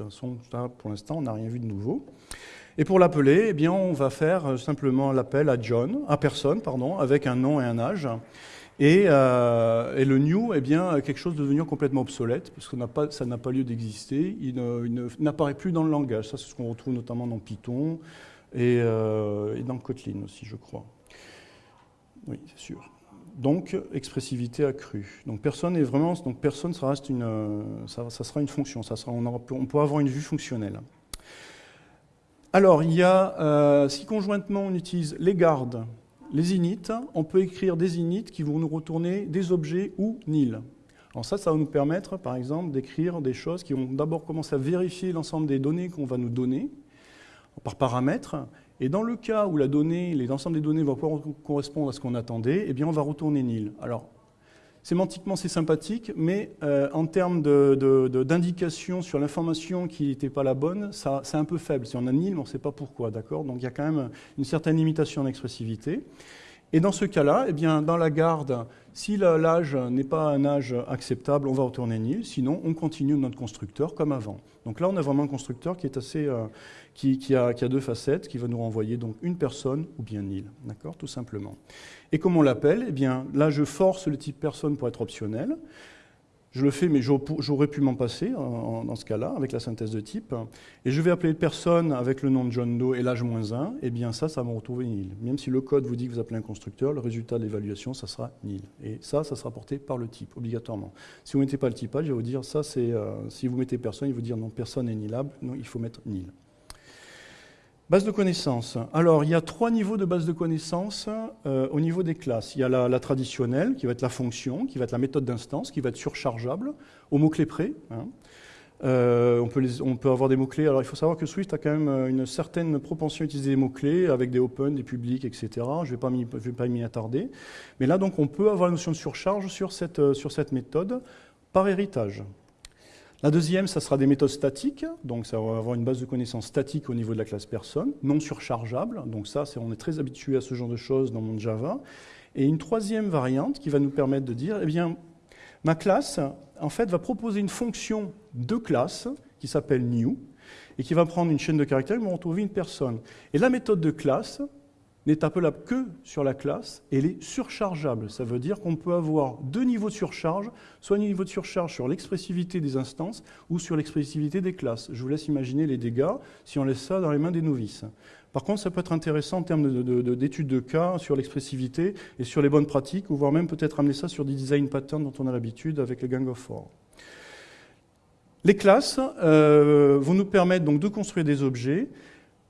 pour l'instant, on n'a rien vu de nouveau. Et pour l'appeler, eh on va faire euh, simplement l'appel à John, à personne, pardon, avec un nom et un âge. Et, euh, le new, eh bien, quelque chose de devenu complètement obsolète, parce que ça n'a pas lieu d'exister. Il n'apparaît plus dans le langage. Ça, c'est ce qu'on retrouve notamment dans Python et, et dans Kotlin aussi, je crois. Oui, c'est sûr. Donc, expressivité accrue. Donc, personne est vraiment, donc personne, ça reste une, euh, ça, sera une fonction. Ça sera, on, peut avoir une vue fonctionnelle. Alors, il y a, euh, si conjointement on utilise les gardes, les init, on peut écrire des init qui vont nous retourner des objets ou nil. Alors ça, ça va nous permettre, par exemple, d'écrire des choses qui vont d'abord commencer à vérifier l'ensemble des données qu'on va nous donner par paramètres, et dans le cas où la donnée, l'ensemble des données va pouvoir correspondre à ce qu'on attendait, eh bien on va retourner nil. Alors, sémantiquement c'est sympathique, mais euh, en termes d'indication sur l'information qui n'était pas la bonne, c'est un peu faible. Si on a nil, on ne sait pas pourquoi, d'accord? Donc il y a quand même une certaine limitation d'expressivité. Et dans ce cas-là, eh bien, dans la garde, si l'âge n'est pas un âge acceptable, on va retourner nil, sinon on continue notre constructeur comme avant. Donc là, on a vraiment un constructeur qui est assez, euh, qui, a, deux facettes, qui va nous renvoyer donc une personne ou bien nil, d'accord, tout simplement. Et comme on l'appelle Eh bien, là, je force le type personne pour être optionnel. Je le fais, mais j'aurais pu m'en passer dans ce cas-là, avec la synthèse de type. Et je vais appeler personne avec le nom de John Doe et l'âge moins 1. Et bien ça, ça va me retrouver nil. Même si le code vous dit que vous appelez un constructeur, le résultat de l'évaluation, ça sera nil. Et ça, ça sera porté par le type, obligatoirement. Si vous ne mettez pas le typage, je vais vous dire. Euh, si vous mettez personne, il va vous dire non, personne n'est nilable. Non, il faut mettre nil. Base de connaissances. Alors, il y a trois niveaux de base de connaissances euh, au niveau des classes. Il y a la, traditionnelle, qui va être la fonction, qui va être la méthode d'instance, qui va être surchargeable, au mot-clé près. Hein. Euh, on, peut avoir des mots-clés. Alors, il faut savoir que Swift a quand même euh, une certaine propension à utiliser des mots-clés avec des open, des publics, etc. Je ne vais pas m'y attarder. Mais là, donc, on peut avoir la notion de surcharge sur cette méthode par héritage. La deuxième, ça sera des méthodes statiques, donc ça va avoir une base de connaissances statique au niveau de la classe personne, non surchargeable, donc ça, on est très habitué à ce genre de choses dans mon Java. Et une troisième variante qui va nous permettre de dire, eh bien, ma classe, en fait, va proposer une fonction de classe qui s'appelle new, et qui va prendre une chaîne de caractères et va retrouver une personne. Et la méthode de classe, n'est appelable que sur la classe elle est surchargeable. Ça veut dire qu'on peut avoir deux niveaux de surcharge, soit un niveau de surcharge sur l'expressivité des instances ou sur l'expressivité des classes. Je vous laisse imaginer les dégâts si on laisse ça dans les mains des novices. Par contre, ça peut être intéressant en termes d'études de, cas sur l'expressivité et sur les bonnes pratiques, ou voire même peut-être amener ça sur des design patterns dont on a l'habitude avec le Gang of Four. Les classes euh, vont nous permettre donc de construire des objets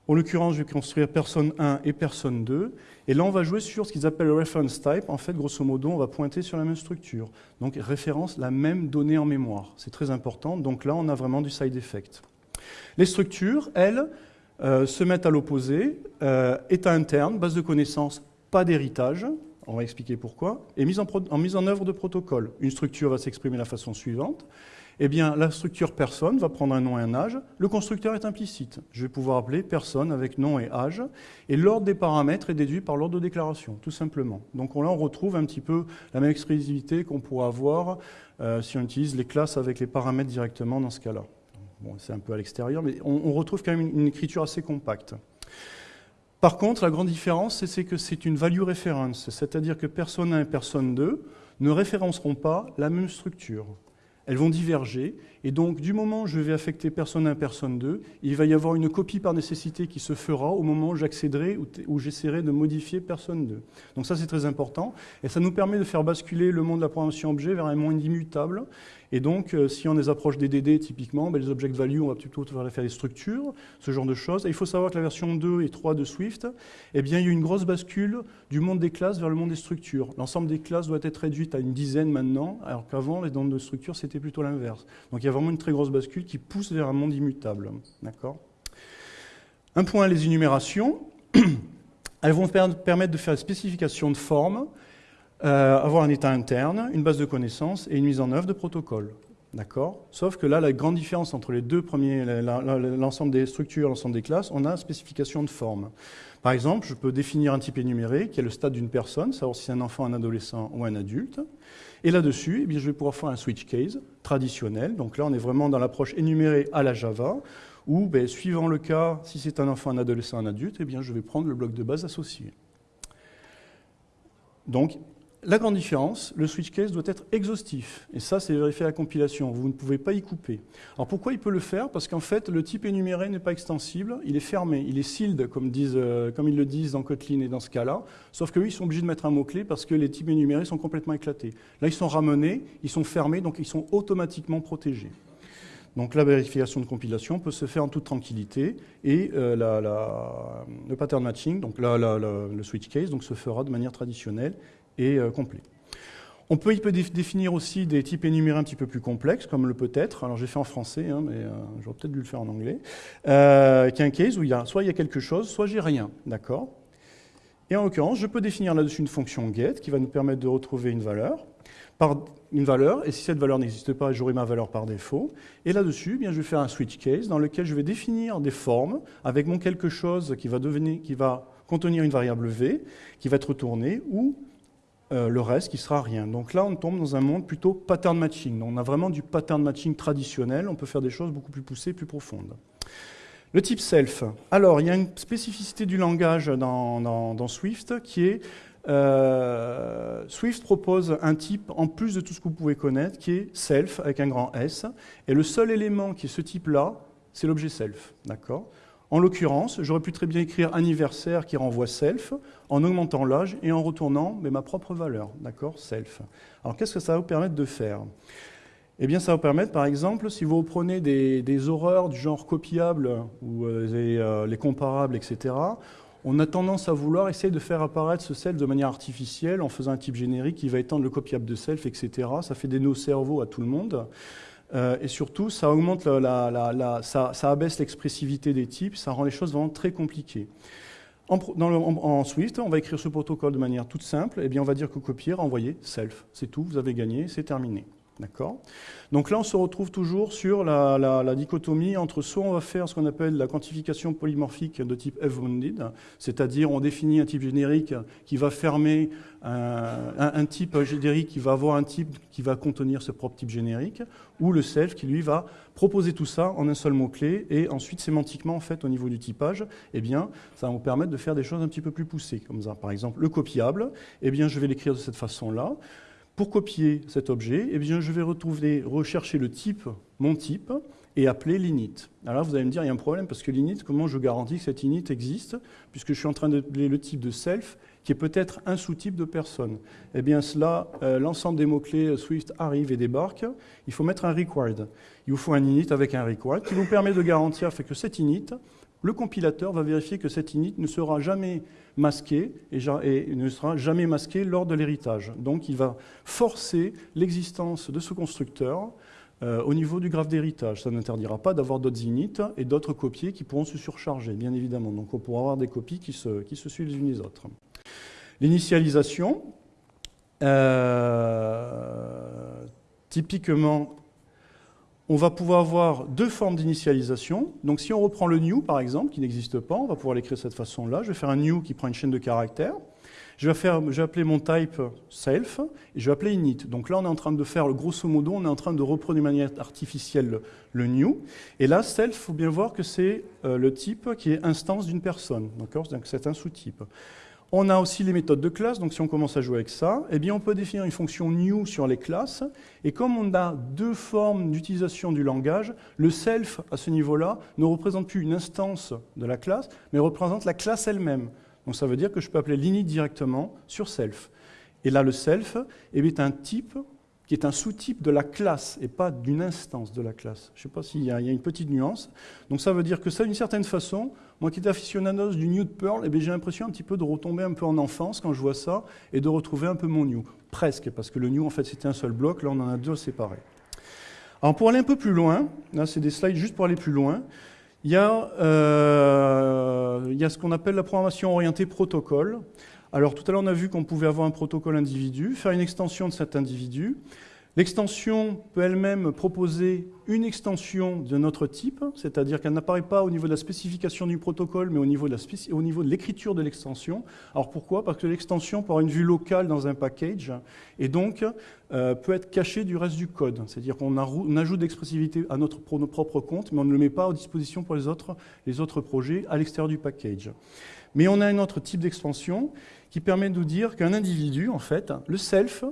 en l'occurrence, je vais construire personne 1 et personne 2. Et là, on va jouer sur ce qu'ils appellent le reference type. En fait, grosso modo, on va pointer sur la même structure. Donc, référence la même donnée en mémoire. C'est très important. Donc là, on a vraiment du side effect. Les structures, elles, euh, se mettent à l'opposé. Euh, état interne, base de connaissances, pas d'héritage. On va expliquer pourquoi. Et mise en, en mise en œuvre de protocole. Une structure va s'exprimer de la façon suivante eh bien, la structure personne va prendre un nom et un âge. Le constructeur est implicite. Je vais pouvoir appeler personne avec nom et âge. Et l'ordre des paramètres est déduit par l'ordre de déclaration, tout simplement. Donc là, on retrouve un petit peu la même expressivité qu'on pourrait avoir euh, si on utilise les classes avec les paramètres directement dans ce cas-là. Bon, c'est un peu à l'extérieur, mais on, retrouve quand même une, écriture assez compacte. Par contre, la grande différence, c'est que c'est une value reference, c'est-à-dire que personne 1 et personne 2 ne référenceront pas la même structure elles vont diverger, et donc du moment où je vais affecter personne 1, personne 2, il va y avoir une copie par nécessité qui se fera au moment où j'accéderai ou j'essaierai de modifier personne 2. Donc ça c'est très important, et ça nous permet de faire basculer le monde de la programmation objet vers un monde immutable, et donc, euh, si on les approche des DD, typiquement, ben, les object value, on va plutôt faire des structures, ce genre de choses. Et il faut savoir que la version 2 et 3 de Swift, eh bien, il y a eu une grosse bascule du monde des classes vers le monde des structures. L'ensemble des classes doit être réduite à une dizaine maintenant, alors qu'avant, les mondes de structures, c'était plutôt l'inverse. Donc, il y a vraiment une très grosse bascule qui pousse vers un monde immutable. D'accord? Un point, les énumérations. Elles vont permettre de faire des spécifications de forme, euh, avoir un état interne, une base de connaissances et une mise en œuvre de protocoles. D'accord Sauf que là, la grande différence entre les deux premiers, l'ensemble des structures, l'ensemble des classes, on a spécification de forme. Par exemple, je peux définir un type énuméré qui est le stade d'une personne, savoir si c'est un enfant, un adolescent ou un adulte. Et là-dessus, eh je vais pouvoir faire un switch case traditionnel. Donc là, on est vraiment dans l'approche énumérée à la Java, où, ben, suivant le cas, si c'est un enfant, un adolescent, un adulte, eh bien, je vais prendre le bloc de base associé. Donc, la grande différence, le switch case doit être exhaustif. Et ça, c'est vérifié à la compilation. Vous ne pouvez pas y couper. Alors pourquoi il peut le faire? Parce qu'en fait, le type énuméré n'est pas extensible, il est fermé, il est sealed, comme, euh, ils le disent dans Kotlin et dans ce cas-là. Sauf qu'eux, ils sont obligés de mettre un mot-clé parce que les types énumérés sont complètement éclatés. Là, ils sont ramenés, ils sont fermés, donc ils sont automatiquement protégés. Donc la vérification de compilation peut se faire en toute tranquillité et euh, le pattern matching, donc le switch case, donc se fera de manière traditionnelle et euh, complet. On peut, peut définir aussi des types énumérés un petit peu plus complexes, comme le peut-être. Alors j'ai fait en français, hein, mais euh, j'aurais peut-être dû le faire en anglais. Euh, case où il y a, soit il y a quelque chose, soit j'ai rien. D'accord? Et en l'occurrence, je peux définir là-dessus une fonction get qui va nous permettre de retrouver une valeur. Par une valeur, et si cette valeur n'existe pas, j'aurai ma valeur par défaut. Et là-dessus, eh je vais faire un switch case dans lequel je vais définir des formes avec mon quelque chose qui va, devenir, qui va contenir une variable v, qui va être retournée, ou euh, le reste qui sera rien. Donc là, on tombe dans un monde plutôt pattern matching. on a vraiment du pattern matching traditionnel, on peut faire des choses beaucoup plus poussées, plus profondes. Le type self. Alors, il y a une spécificité du langage dans, Swift qui est euh, Swift propose un type, en plus de tout ce que vous pouvez connaître, qui est self avec un grand S. Et le seul élément qui est ce type-là, c'est l'objet self. D'accord? En l'occurrence, j'aurais pu très bien écrire anniversaire qui renvoie self, en augmentant l'âge et en retournant mais ma propre valeur, d'accord, self. Alors qu'est-ce que ça va vous permettre de faire? Eh bien ça va vous permettre, par exemple, si vous reprenez des, horreurs du genre copiable ou euh, euh, les, comparables, etc., on a tendance à vouloir essayer de faire apparaître ce self de manière artificielle en faisant un type générique qui va étendre le copiable de self, etc. Ça fait des nœuds cerveaux à tout le monde. Euh, et surtout, ça augmente ça, abaisse l'expressivité des types, ça rend les choses vraiment très compliquées. En, Swift, on va écrire ce protocole de manière toute simple. Et eh bien, on va dire que copier, renvoyer, self. C'est tout, vous avez gagné, c'est terminé. D'accord Donc là, on se retrouve toujours sur la, dichotomie entre soit on va faire ce qu'on appelle la quantification polymorphique de type f-bounded, c'est-à-dire on définit un type générique qui va fermer un, type générique qui va avoir un type qui va contenir ce propre type générique, ou le self qui lui va proposer tout ça en un seul mot-clé, et ensuite sémantiquement, en fait, au niveau du typage, eh bien, ça va vous permettre de faire des choses un petit peu plus poussées, comme ça. Par exemple, le copiable, eh bien, je vais l'écrire de cette façon-là. Pour copier cet objet, eh je vais retrouver, rechercher le type, mon type, et appeler l'init. Alors vous allez me dire, il y a un problème, parce que l'init, comment je garantis que cet init existe, puisque je suis en train d'appeler le type de self, qui est peut-être un sous-type de personne. Eh bien, cela, euh, l'ensemble des mots-clés Swift arrive et débarque. Il faut mettre un required. Il vous faut un init avec un required qui vous permet de garantir que cet init, le compilateur va vérifier que cet init ne sera jamais masqué et, ne sera jamais masqué lors de l'héritage. Donc il va forcer l'existence de ce constructeur euh, au niveau du graphe d'héritage. Ça n'interdira pas d'avoir d'autres inits et d'autres copiés qui pourront se surcharger, bien évidemment. Donc on pourra avoir des copies qui se, qui se suivent les unes les autres. L'initialisation, euh, typiquement, on va pouvoir avoir deux formes d'initialisation. Donc si on reprend le new, par exemple, qui n'existe pas, on va pouvoir l'écrire de cette façon-là. Je vais faire un new qui prend une chaîne de caractères. Je vais, faire, je vais appeler mon type self et je vais appeler init. Donc là, on est en train de faire, grosso modo, on est en train de reprendre de manière artificielle le, new. Et là, self, il faut bien voir que c'est euh, le type qui est instance d'une personne. Donc c'est un sous-type. On a aussi les méthodes de classe, donc si on commence à jouer avec ça, eh bien on peut définir une fonction new sur les classes, et comme on a deux formes d'utilisation du langage, le self, à ce niveau-là, ne représente plus une instance de la classe, mais représente la classe elle-même. Donc ça veut dire que je peux appeler l'init directement sur self. Et là, le self eh est un type qui est un sous-type de la classe et pas d'une instance de la classe. Je ne sais pas s'il y, a une petite nuance. Donc ça veut dire que ça, d'une certaine façon, moi qui étais aficionados du new de Perl, eh j'ai l'impression un petit peu de retomber un peu en enfance quand je vois ça et de retrouver un peu mon new. Presque, parce que le new, en fait, c'était un seul bloc. Là, on en a deux séparés. Alors pour aller un peu plus loin, là, c'est des slides juste pour aller plus loin. Il y, a, euh, il y a ce qu'on appelle la programmation orientée protocole. Alors tout à l'heure, on a vu qu'on pouvait avoir un protocole individu, faire une extension de cet individu. L'extension peut elle-même proposer une extension de notre type, c'est-à-dire qu'elle n'apparaît pas au niveau de la spécification du protocole, mais au niveau de l'écriture de l'extension. Alors pourquoi? Parce que l'extension peut avoir une vue locale dans un package, et donc euh, peut être cachée du reste du code. C'est-à-dire qu'on ajoute d'expressivité à notre, pour nos propres comptes, mais on ne le met pas à disposition pour les autres, les autres projets à l'extérieur du package. Mais on a un autre type d'extension qui permet de nous dire qu'un individu, en fait, le self,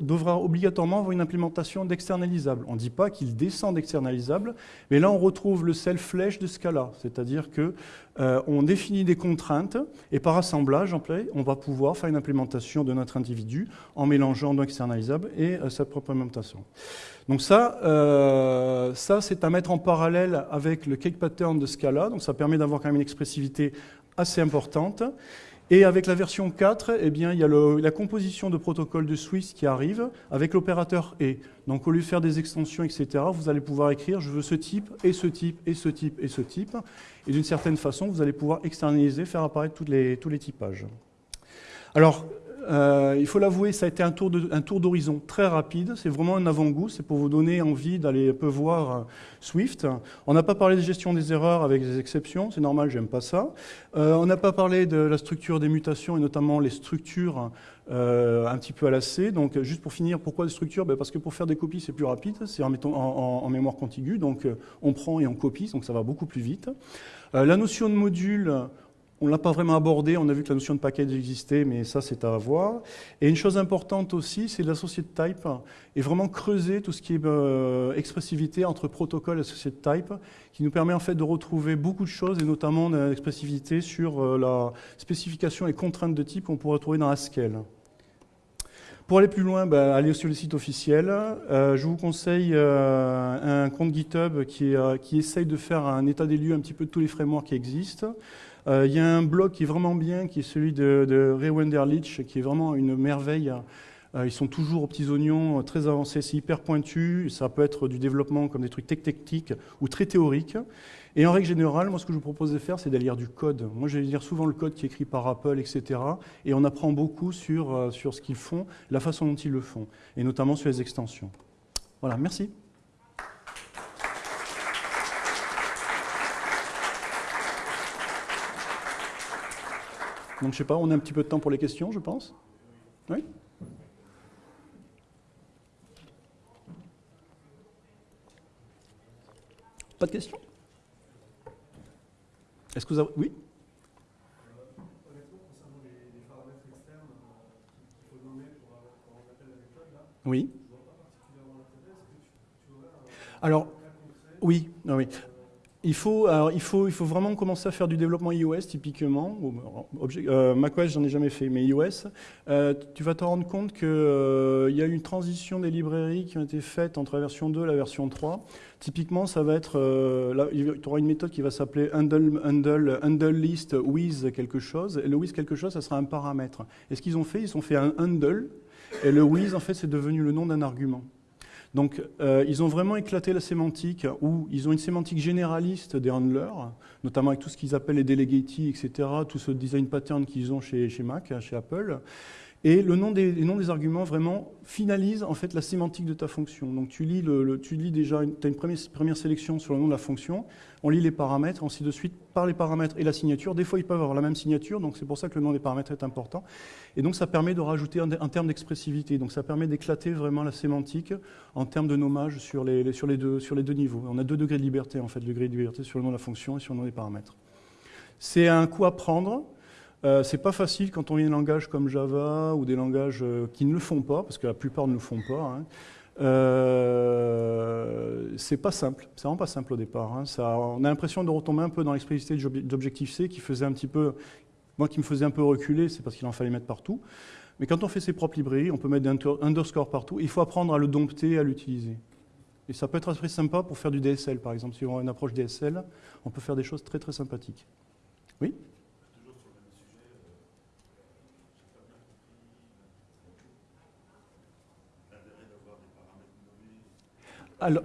devra obligatoirement avoir une implémentation d'externalisable. On ne dit pas qu'il descend d'externalisable, mais là on retrouve le self-flash de Scala, c'est-à-dire qu'on euh, définit des contraintes et par assemblage, on va pouvoir faire une implémentation de notre individu en mélangeant d'externalisable et euh, sa propre implémentation. Donc ça, euh, ça c'est à mettre en parallèle avec le cake pattern de Scala, donc ça permet d'avoir quand même une expressivité assez importante. Et avec la version 4, eh bien, il y a la composition de protocole de Swiss qui arrive avec l'opérateur et. Donc au lieu de faire des extensions, etc., vous allez pouvoir écrire je veux ce type, et ce type, et ce type, et ce type. Et d'une certaine façon, vous allez pouvoir externaliser, faire apparaître les, tous les typages. Alors, euh, il faut l'avouer, ça a été un tour d'horizon très rapide. C'est vraiment un avant-goût. C'est pour vous donner envie d'aller un peu voir euh, Swift. On n'a pas parlé de gestion des erreurs avec des exceptions. C'est normal, j'aime pas ça. Euh, on n'a pas parlé de la structure des mutations et notamment les structures un petit peu à la C. Donc, juste pour finir, pourquoi des structures? Ben, Parce que pour faire des copies, c'est plus rapide. C'est en, en, mémoire contiguë. Donc, on prend et on copie. Donc, ça va beaucoup plus vite. la notion de module, on ne l'a pas vraiment abordé, on a vu que la notion de package existait, mais ça c'est à voir. Et une chose importante aussi, c'est l'associé de type, et vraiment creuser tout ce qui est euh, expressivité entre protocole et associé de type, qui nous permet en fait de retrouver beaucoup de choses, et notamment l'expressivité sur euh, la spécification et contraintes de type qu'on pourrait trouver dans Haskell. Pour aller plus loin, bah, allez sur le site officiel. Euh, je vous conseille un compte GitHub qui, qui essaye de faire un état des lieux un petit peu de tous les frameworks qui existent. Euh, il y a un blog qui est vraiment bien, qui est celui de, Ray Wenderlich, qui est vraiment une merveille. Euh, ils sont toujours aux petits oignons, euh, très avancés, c'est hyper pointu. Ça peut être du développement comme des trucs techniques ou très théoriques. Et en règle générale, moi, ce que je vous propose de faire, c'est d'aller lire du code. Moi, je vais lire souvent le code qui est écrit par Apple, etc. Et on apprend beaucoup sur, sur ce qu'ils font, la façon dont ils le font, et notamment sur les extensions. Voilà, merci. Donc je sais pas, on a un petit peu de temps pour les questions, je pense. Oui Pas de questions? Est-ce que vous avez... Oui? Oui. Alors, oui, oui. Il faut, vraiment commencer à faire du développement iOS typiquement. Euh, macOS, j'en ai jamais fait, mais iOS. Euh, tu vas te rendre compte qu'il euh, y a une transition des librairies qui ont été faites entre la version 2 et la version 3. Typiquement, ça va être, là, tu auras une méthode qui va s'appeler handle, handle, handle, list with quelque chose. Et le with quelque chose, ça sera un paramètre. Et ce qu'ils ont fait, ils ont fait un handle. Et le with, en fait, c'est devenu le nom d'un argument. Donc, euh, ils ont vraiment éclaté la sémantique, où ils ont une sémantique généraliste des handlers, notamment avec tout ce qu'ils appellent les delegati, etc., tout ce design pattern qu'ils ont chez, chez Mac, chez Apple. Et le nom des, les noms des arguments vraiment finalise en fait la sémantique de ta fonction. Donc tu lis, déjà, tu as une première, sélection sur le nom de la fonction, on lit les paramètres, ainsi de suite, par les paramètres et la signature. Des fois, ils peuvent avoir la même signature, donc c'est pour ça que le nom des paramètres est important. Et donc ça permet de rajouter un, terme d'expressivité. Donc ça permet d'éclater vraiment la sémantique en termes de nommage sur les, deux, niveaux. On a deux degrés de liberté, en fait, degré de liberté sur le nom de la fonction et sur le nom des paramètres. C'est un coup à prendre. Euh, c'est pas facile quand on vient des langages comme Java ou des langages euh, qui ne le font pas, parce que la plupart ne le font pas. Hein. Euh, c'est pas simple, c'est vraiment pas simple au départ. Hein. On a l'impression de retomber un peu dans l'explicité d'Objective-C qui faisait un petit peu, moi qui me faisait un peu reculer, c'est parce qu'il en fallait mettre partout. Mais quand on fait ses propres librairies, on peut mettre des underscores partout. Il faut apprendre à le dompter, à l'utiliser. Et ça peut être très sympa pour faire du DSL, par exemple. Si on a une approche DSL, on peut faire des choses très très sympathiques. Oui? Alors,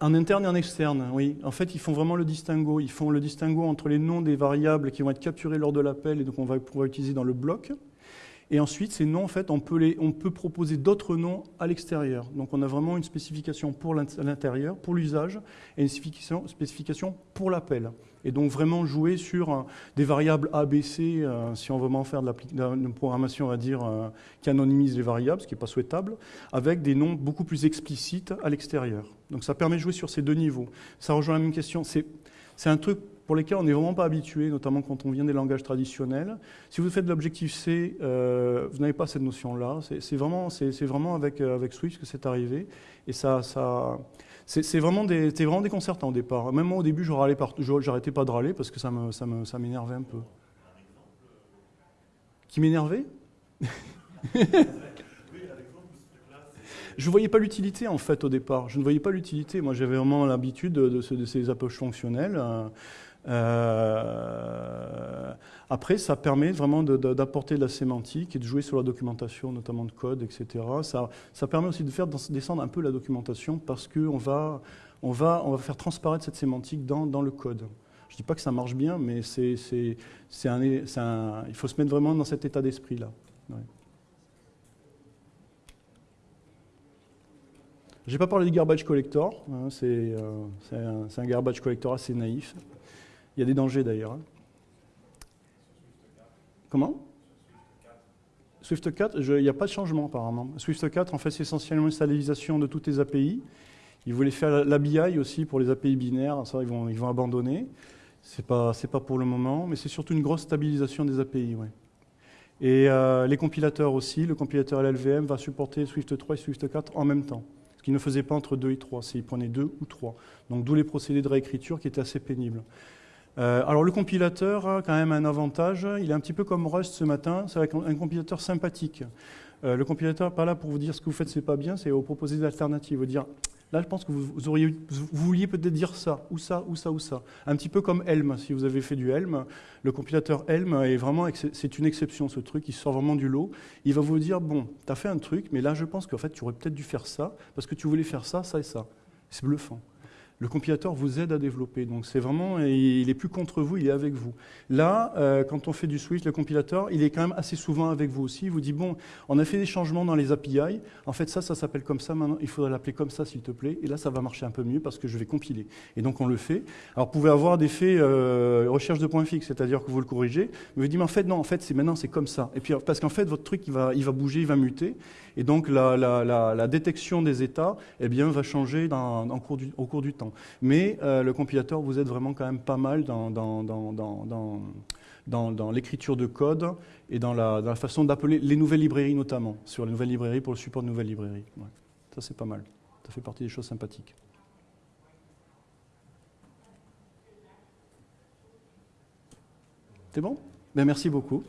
En interne et en externe, oui. En fait, ils font vraiment le distinguo. Ils font le distinguo entre les noms des variables qui vont être capturés lors de l'appel et donc on va pouvoir utiliser dans le bloc. Et ensuite, ces noms, en fait, on peut, les, on peut proposer d'autres noms à l'extérieur. Donc on a vraiment une spécification pour l'intérieur, pour l'usage, et une spécification, pour l'appel. Et donc vraiment jouer sur euh, des variables A, B, C, euh, si on veut vraiment faire de la programmation, on va dire, euh, qui anonymise les variables, ce qui n'est pas souhaitable, avec des noms beaucoup plus explicites à l'extérieur. Donc ça permet de jouer sur ces deux niveaux. Ça rejoint la même question. C'est un truc pour lesquels on n'est vraiment pas habitué, notamment quand on vient des langages traditionnels. Si vous faites de l'objectif-C, euh, vous n'avez pas cette notion-là. C'est vraiment, vraiment avec, euh, avec Swift que c'est arrivé. Et ça, c'est vraiment, vraiment déconcertant au départ. Même moi, au début, j'arrêtais pas de râler parce que ça m'énervait ça me, ça un peu. Qui m'énervait? Je ne voyais pas l'utilité en fait au départ. Je ne voyais pas l'utilité. Moi j'avais vraiment l'habitude de, de, ces approches fonctionnelles. Euh, après, ça permet vraiment d'apporter de, la sémantique et de jouer sur la documentation, notamment de code, etc. Ça, permet aussi de faire descendre un peu la documentation parce qu'on va, on va, faire transparaître cette sémantique dans, le code. Je ne dis pas que ça marche bien, mais il faut se mettre vraiment dans cet état d'esprit-là. Je n'ai pas parlé du garbage collector, hein, euh, c'est, un, garbage collector assez naïf. Il y a des dangers d'ailleurs. Hein. Comment? Swift 4, il n'y a pas de changement apparemment. Swift 4, en fait, c'est essentiellement une stabilisation de toutes les API. Ils voulaient faire l'ABI aussi pour les API binaires, ça ils vont, abandonner. Ce n'est pas, pas pour le moment, mais c'est surtout une grosse stabilisation des API. Et euh, les compilateurs aussi, le compilateur LLVM va supporter Swift 3 et Swift 4 en même temps. Ce qu'il ne faisait pas entre 2 et 3, c'est qu'il prenait 2 ou 3. Donc d'où les procédés de réécriture qui étaient assez pénibles. Euh, alors le compilateur a quand même un avantage, il est un petit peu comme Rust ce matin, c'est un compilateur sympathique. Euh, le compilateur n'est pas là pour vous dire ce que vous faites c'est pas bien, c'est vous proposer des alternatives, vous dire là je pense que vous, auriez, vous vouliez peut-être dire ça, ou ça, ou ça, ou ça. Un petit peu comme Helm, si vous avez fait du Helm, le compilateur Helm est vraiment, c'est une exception ce truc, il sort vraiment du lot. Il va vous dire, bon, tu as fait un truc, mais là je pense qu'en fait tu aurais peut-être dû faire ça, parce que tu voulais faire ça, ça et ça. C'est bluffant le compilateur vous aide à développer. Donc c'est vraiment, il est plus contre vous, il est avec vous. Là, euh, quand on fait du Swift, le compilateur, il est quand même assez souvent avec vous aussi. Il vous dit, bon, on a fait des changements dans les API, en fait ça, ça s'appelle comme ça, maintenant il faudrait l'appeler comme ça s'il te plaît, et là ça va marcher un peu mieux parce que je vais compiler. Et donc on le fait. Alors vous pouvez avoir des faits euh, recherche de points fixes, c'est-à-dire que vous le corrigez, mais vous dites, mais en fait non, en fait c'est maintenant c'est comme ça. Et puis parce qu'en fait votre truc il va, il va bouger, il va muter, et donc la, détection des états eh bien, va changer au cours du temps. Mais euh, le compilateur vous aide vraiment quand même pas mal dans, dans, l'écriture de code et dans la, façon d'appeler les nouvelles librairies notamment, sur les nouvelles librairies pour le support de nouvelles librairies. Ça c'est pas mal, ça fait partie des choses sympathiques. C'est bon? Ben, Merci beaucoup.